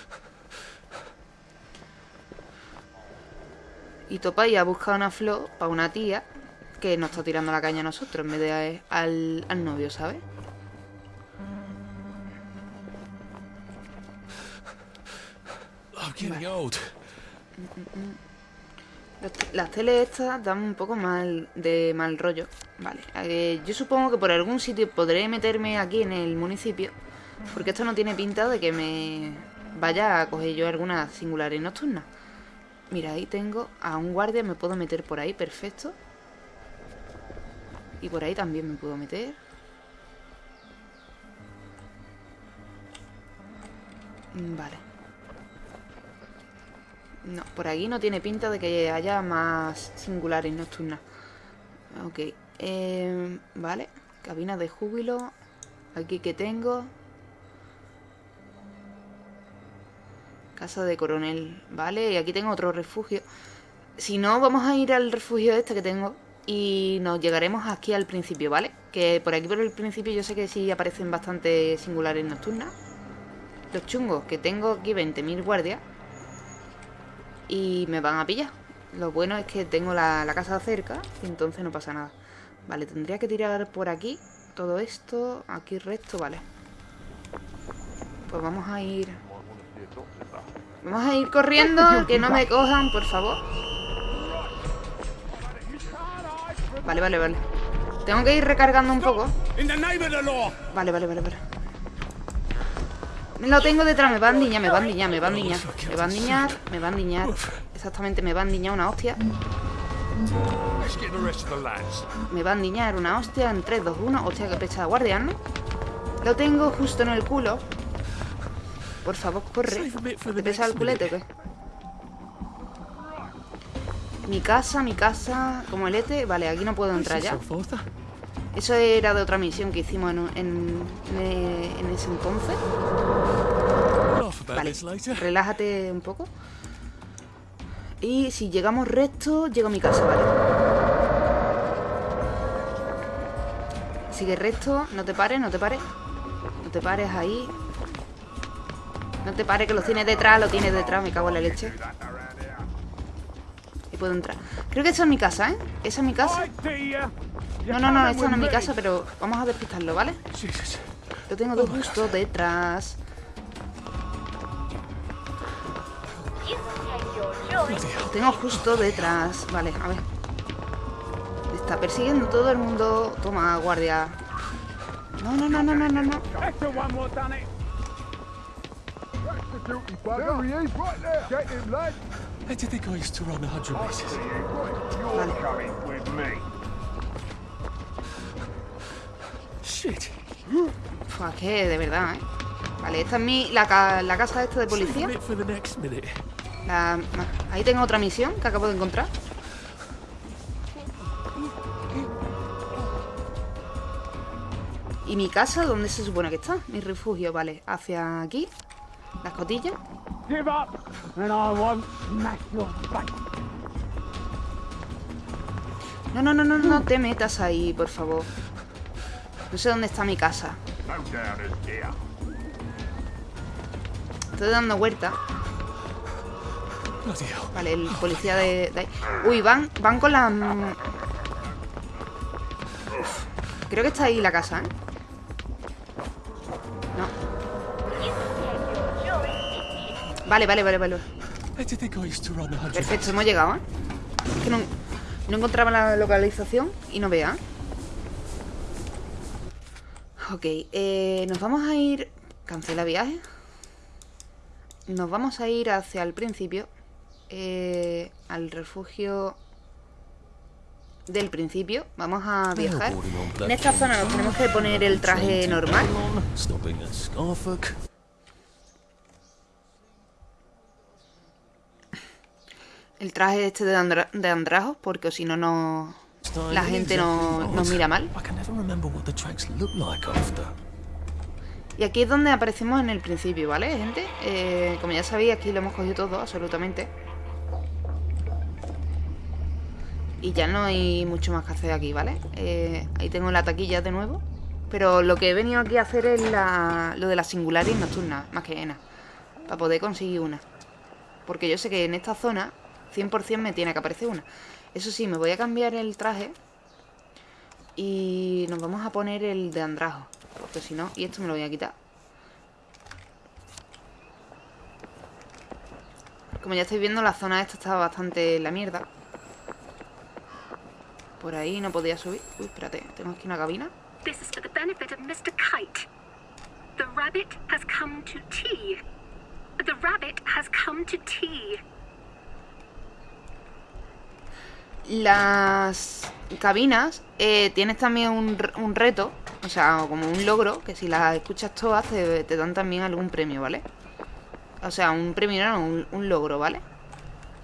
Y Topa ya ha buscado una flor para una tía que nos está tirando la caña a nosotros en vez de a- al, al novio, ¿sabes? I'm getting old. Las te- Las teles estas dan un poco mal de mal rollo. Vale, eh, yo supongo que por algún sitio podré meterme aquí en el municipio. Porque esto no tiene pinta de que me vaya a coger yo alguna singulares nocturna. Mira, ahí tengo a un guardia, me puedo meter por ahí, perfecto. Y por ahí también me puedo meter. Vale. No, por aquí no tiene pinta de que haya más singulares nocturnas. Ok. eh, vale. Cabina de júbilo. Aquí que tengo. Casa de coronel. Vale, y aquí tengo otro refugio. Si no, vamos a ir al refugio este que tengo. Y nos llegaremos aquí al principio, ¿vale? Que por aquí por el principio yo sé que sí aparecen bastante singulares nocturnas. Los chungos, que tengo aquí 20.000 guardias y me van a pillar. Lo bueno es que tengo la, la casa cerca y entonces no pasa nada. Vale, tendría que tirar por aquí todo esto, aquí recto, vale. Pues vamos a ir... Vamos a ir corriendo, que no me cojan, por favor. Vale, vale, vale. Tengo que ir recargando un poco. Vale, vale, vale, vale. Lo tengo detrás, me va a endiñar, me va a endiñar, me va a endiñar. Me va a endiñar, me va a endiñar. Exactamente, me va a endiñar una hostia. Me va a endiñar una hostia en 3, 2, 1. Hostia, que pecha de guardián, ¿no? Lo tengo justo en el culo. Por favor, corre. ¿Te pesa el culete o qué? Mi casa, mi casa, como el ETE. Vale, aquí no puedo entrar ya. Eso era de otra misión que hicimos en, en, en- en ese entonces. Vale, relájate un poco. Y si llegamos recto, llego a mi casa, vale. Sigue recto, no te pares, no te pares. No te pares ahí. No te pares, que lo tienes detrás, lo tienes detrás, me cago en la leche. Y puedo entrar. Creo que esa es mi casa, ¿eh? Esa es mi casa. No, no, no, esta no es mi casa, pero vamos a despistarlo, ¿vale? Lo tengo justo detrás. Lo tengo justo detrás. Vale, a ver. Está persiguiendo todo el mundo. Toma, guardia. No, no, no, no, no, no, no. Extra one more done it. That's the guilty bugger. There he is, right there. Get him, lad. How do you think I used to run 100 metres? You're coming with me. Shit. Fua, que de verdad, ¿eh? Vale, esta es mi, la, ca- la casa esta de policía. La- ahí tengo otra misión que acabo de encontrar. ¿Y mi casa dónde se supone que está? Mi refugio, vale. Hacia aquí. La escotilla. No, no, no, no, no te metas ahí, por favor. No sé dónde está mi casa. Estoy dando vuelta. Vale, el policía de. Uy, van, van con la... mm, creo que está ahí la casa, ¿eh? No. Vale, vale, vale, vale. How do you think I used to run 100 Perfecto, hemos llegado, ¿eh? Es que no, no encontraba la localización y no vea. Ok, eh, nos vamos a ir... Cancela viaje. Nos vamos a ir hacia el principio. eh, al refugio del principio. Vamos a viajar. En esta zona nos tenemos que poner el traje normal. El traje este de, andra- de andrajos, porque si no, no... La gente no, nos mira mal. Y aquí es donde aparecemos en el principio, ¿vale, gente? Eh, como ya sabéis, aquí lo hemos cogido todo, absolutamente. Y ya no hay mucho más que hacer aquí, ¿vale? Eh, ahí tengo la taquilla de nuevo. Pero lo que he venido aquí a hacer es la- lo de las singulares nocturnas, más que nada. Para poder conseguir una. Porque yo sé que en esta zona, 100% me tiene que aparecer una. Eso sí, me voy a cambiar el traje. Y nos vamos a poner el de andrajo. Porque si no, y esto me lo voy a quitar. Como ya estáis viendo, la zona esta está bastante en la mierda. Por ahí no podía subir. Uy, espérate, tengo aquí una cabina. This is for the benefit of Mr. Kite. The rabbit has come to tea. The rabbit has come to tea. Las cabinas eh, tienes también un, reto, o sea, como un logro, que si las escuchas todas te, te dan también algún premio, ¿vale? O sea, un premio no, un, un logro, ¿vale?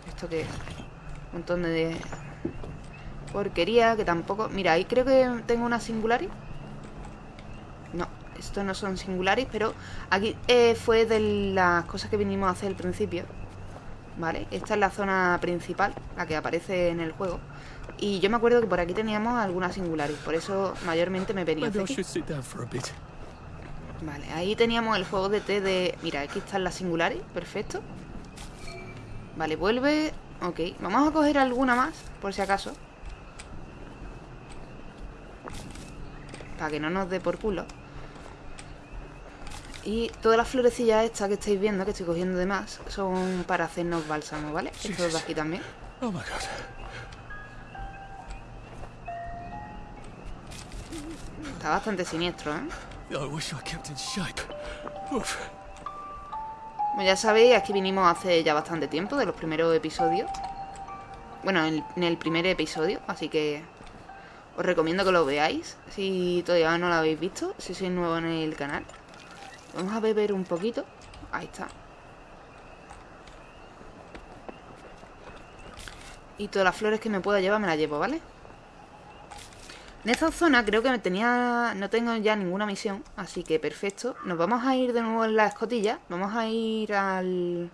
Esto que... Un montón de porquería que tampoco... Mira, ahí creo que tengo una singularis. No, estos no son singularis, pero aquí eh, fue de las cosas que vinimos a hacer al principio. ¿Vale? Esta es la zona principal, la que aparece en el juego. Y yo me acuerdo que por aquí teníamos algunas singularis, por eso mayormente me venía. Vale, ahí teníamos el juego de té de... Mira, aquí están las singulares, perfecto. Vale, vuelve... Ok, vamos a coger alguna más, por si acaso. Para que no nos dé por culo. Y todas las florecillas estas que estáis viendo, que estoy cogiendo de más, son para hacernos bálsamo, ¿vale? Estos de aquí también. Oh my god. Está bastante siniestro, ¿eh? Oof. Como ya sabéis, aquí vinimos hace ya bastante tiempo, de los primeros episodios. Bueno, en, en el primer episodio, así que os recomiendo que lo veáis si todavía no lo habéis visto, si sois nuevo en el canal. Vamos a beber un poquito. Ahí está. Y todas las flores que me pueda llevar me las llevo, ¿vale? En esta zona creo que me tenía... No tengo ya ninguna misión, así que perfecto. Nos vamos a ir de nuevo en la escotilla. Vamos a ir al...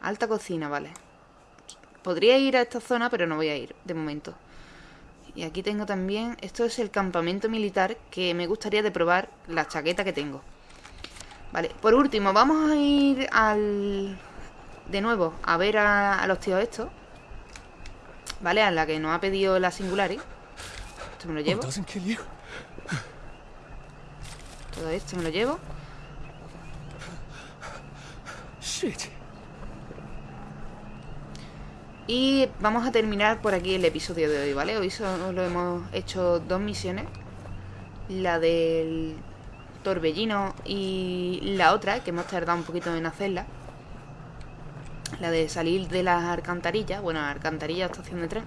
Alta cocina, vale. Podría ir a esta zona, pero no voy a ir, de momento. Y aquí tengo también... Esto es el campamento militar que me gustaría de probar la chaqueta que tengo. Vale, por último, vamos a ir al... De nuevo, a ver a, a los tíos estos. Vale, a la que nos ha pedido la Singulari. Esto me lo llevo. Todo esto me lo llevo. Y vamos a terminar por aquí el episodio de hoy, ¿vale? Hoy solo hemos hecho dos misiones. La del torbellino y la otra, que hemos tardado un poquito en hacerla. La de salir de las alcantarillas. Bueno, alcantarilla estación de tren.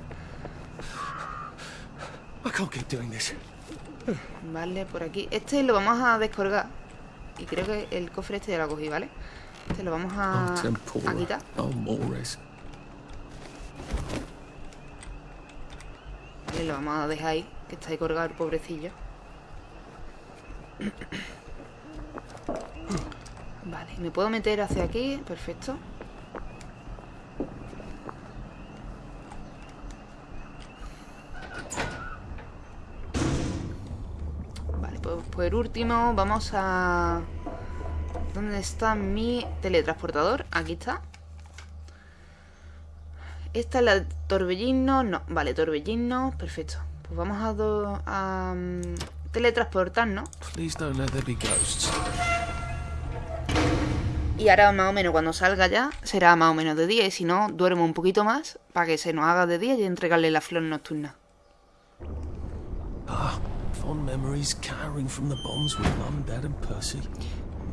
This. Vale, por aquí. Este lo vamos a descolgar. Y creo que el cofre este ya lo cogí, ¿vale? Este lo vamos a, Oh, a quitar. Oh. Vale, lo vamos a dejar ahí, que está ahí colgado el pobrecillo. Vale, me puedo meter hacia aquí, perfecto. Vale, pues por último vamos a... ¿Dónde está mi teletransportador? Aquí está. Esta es la torbellino. No, vale, torbellino. Perfecto. Pues vamos a, do- a teletransportarnos. Please don't let there be ghosts. Y ahora más o menos cuando salga ya será más o menos de día. Y si no, duermo un poquito más para que se nos haga de día y entregarle la flor nocturna. Ah.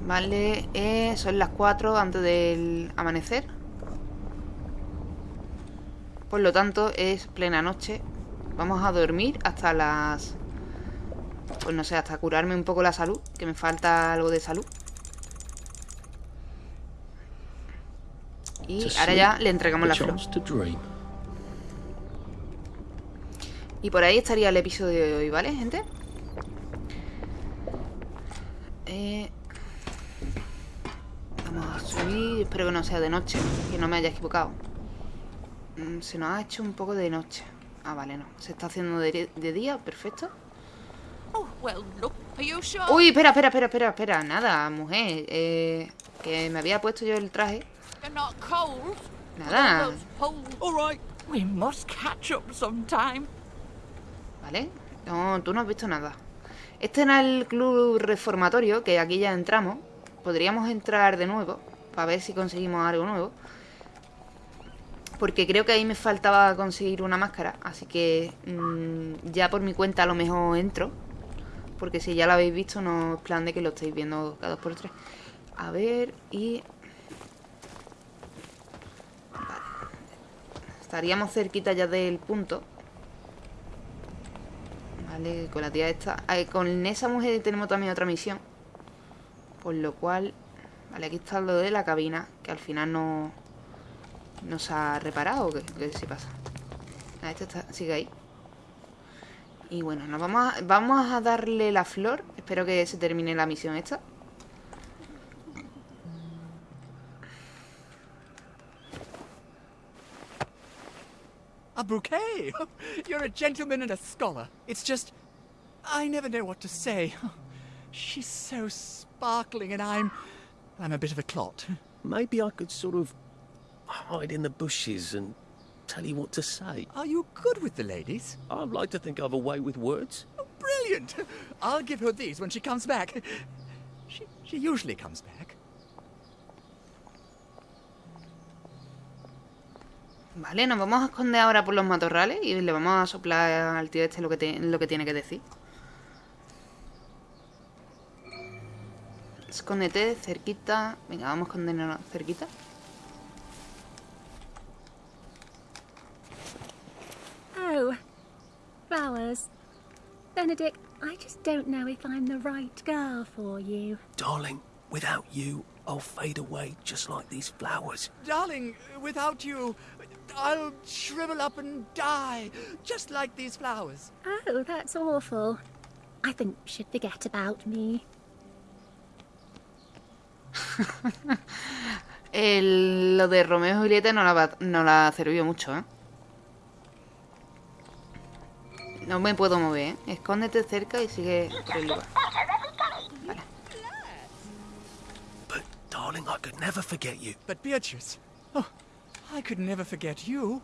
Vale, eh, son las 4 antes del amanecer. Por lo tanto, es plena noche. Vamos a dormir hasta las... Pues no sé, hasta curarme un poco la salud. Que me falta algo de salud. Y ahora ya le entregamos la flor. Y por ahí estaría el episodio de hoy, ¿vale, gente? Eh, vamos a subir. Espero que no sea de noche. Que no me haya equivocado. Mm, Se nos ha hecho un poco de noche. Ah, vale, no. Se está haciendo de, de día, perfecto. Oh, well, look, are you sure? Uy, espera, espera, espera, espera, espera. Nada, mujer. Eh, que me había puesto yo el traje. Nada. ¿Vale? No, tú no has visto nada. Este era el club reformatorio, que aquí ya entramos. Podríamos entrar de nuevo, para ver si conseguimos algo nuevo. Porque creo que ahí me faltaba conseguir una máscara. Así que mm, ya por mi cuenta a lo mejor entro. Porque si ya lo habéis visto, no es plan de que lo estéis viendo cada dos por tres. A ver, y... Vale. Estaríamos cerquita ya del punto. Vale, con la tía esta. eh, con esa mujer tenemos también otra misión. Por lo cual. Vale, aquí está lo de la cabina. Que al final no. No se ha reparado. ¿Qué, qué se pasa? Ah, este está, sigue ahí. Y bueno, nos vamos a, vamos a darle la flor. Espero que se termine la misión esta. A bouquet? You're a gentleman and a scholar. It's just. I never know what to say. She's so sparkling, and I'm. I'm a bit of a clot. Maybe I could sort of hide in the bushes and tell you what to say. Are you good with the ladies? I'd like to think I've a way with words. Brilliant! I'll give her these when she comes back. She, she usually comes back. Vale, nos vamos a esconder ahora por los matorrales y le vamos a soplar al tío este lo que, te- lo que tiene que decir. Escóndete cerquita. Venga, vamos a escondernos cerquita. Flowers. Benedict, I just don't know if I'm the right girl for you. Darling, without you, I'll fade away just like these flowers. Darling, without you, I'll shrivel up and die, just like these flowers. Oh, that's awful. I think you should forget about me. El- lo de Romeo y Julieta no la, no la sirvió mucho, ¿eh? No me puedo mover, ¿eh? Escóndete cerca y sigue por el lugar. Darling, I could never forget you. But Beatrice, oh, I could never forget you.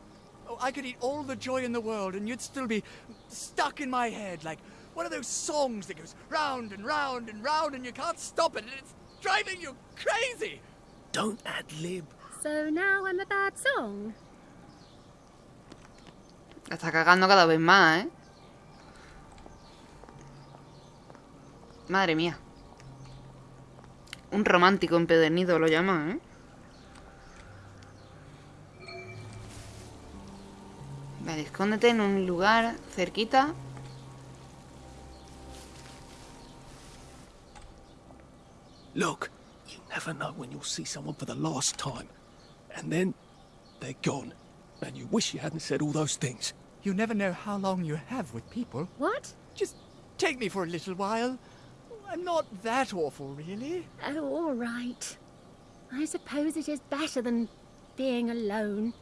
Oh, I could eat all the joy in the world and you'd still be stuck in my head like one of those songs that goes round and round and round and you can't stop it and it's driving you crazy. Don't ad lib. So now I'm a bad song. La está cagando cada vez más, ¿eh? Madre mía. Un romántico empedernido lo llaman, ¿eh? Vale, escóndete en un lugar cerquita. Look, you never know when you'll see someone for the last time. And then they're gone. And you wish you hadn't said all those things. You never know how long you have with people. What? Just take me for a little while. I'm not that awful, really. Oh, all right. I suppose it is better than being alone.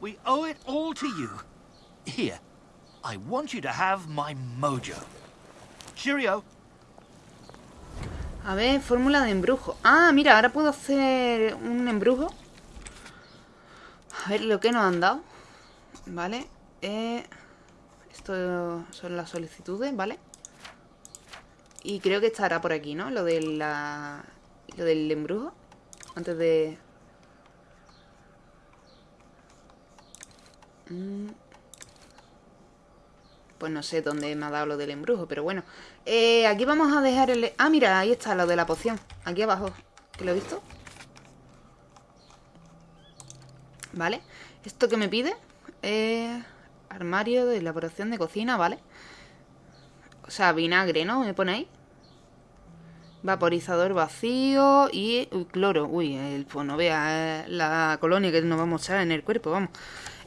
We owe it all to you. Here, I want you to have my mojo. Cheerio. A ver, fórmula de embrujo. Ah, mira, ahora puedo hacer un embrujo. A ver lo que nos han dado. Vale. Eh, esto son las solicitudes, ¿vale? Y creo que estará por aquí, ¿no? Lo de la... Lo del embrujo. Antes de... Mm. Pues no sé dónde me ha dado lo del embrujo, pero bueno. Eh, aquí vamos a dejar el... Ah, mira, ahí está lo de la poción. Aquí abajo. ¿Que lo he visto? Vale. ¿Esto que me pide? Armario de elaboración de cocina, ¿vale? O sea, vinagre, ¿no? ¿Me ponéis? Vaporizador vacío y uy, cloro. Uy, el, pues no vea la colonia que nos vamos a echar en el cuerpo, vamos.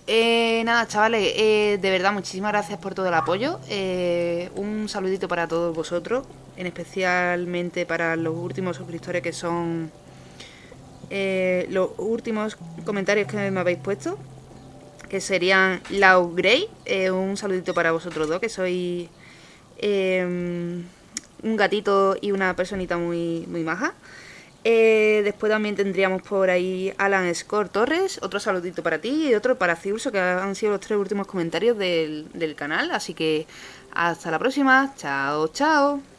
Eh, nada, chavales, eh, de verdad, muchísimas gracias por todo el apoyo. Eh, un saludito para todos vosotros, en especialmente para los últimos suscriptores que son eh, los últimos comentarios que me habéis puesto, que serían Lau Grey. Eh, un saludito para vosotros dos, que sois eh, un gatito y una personita muy, muy maja. Eh, después también tendríamos por ahí Alan Score Torres, otro saludito para ti y otro para Ciurso, que han sido los tres últimos comentarios del, del canal. Así que hasta la próxima. Chao, chao.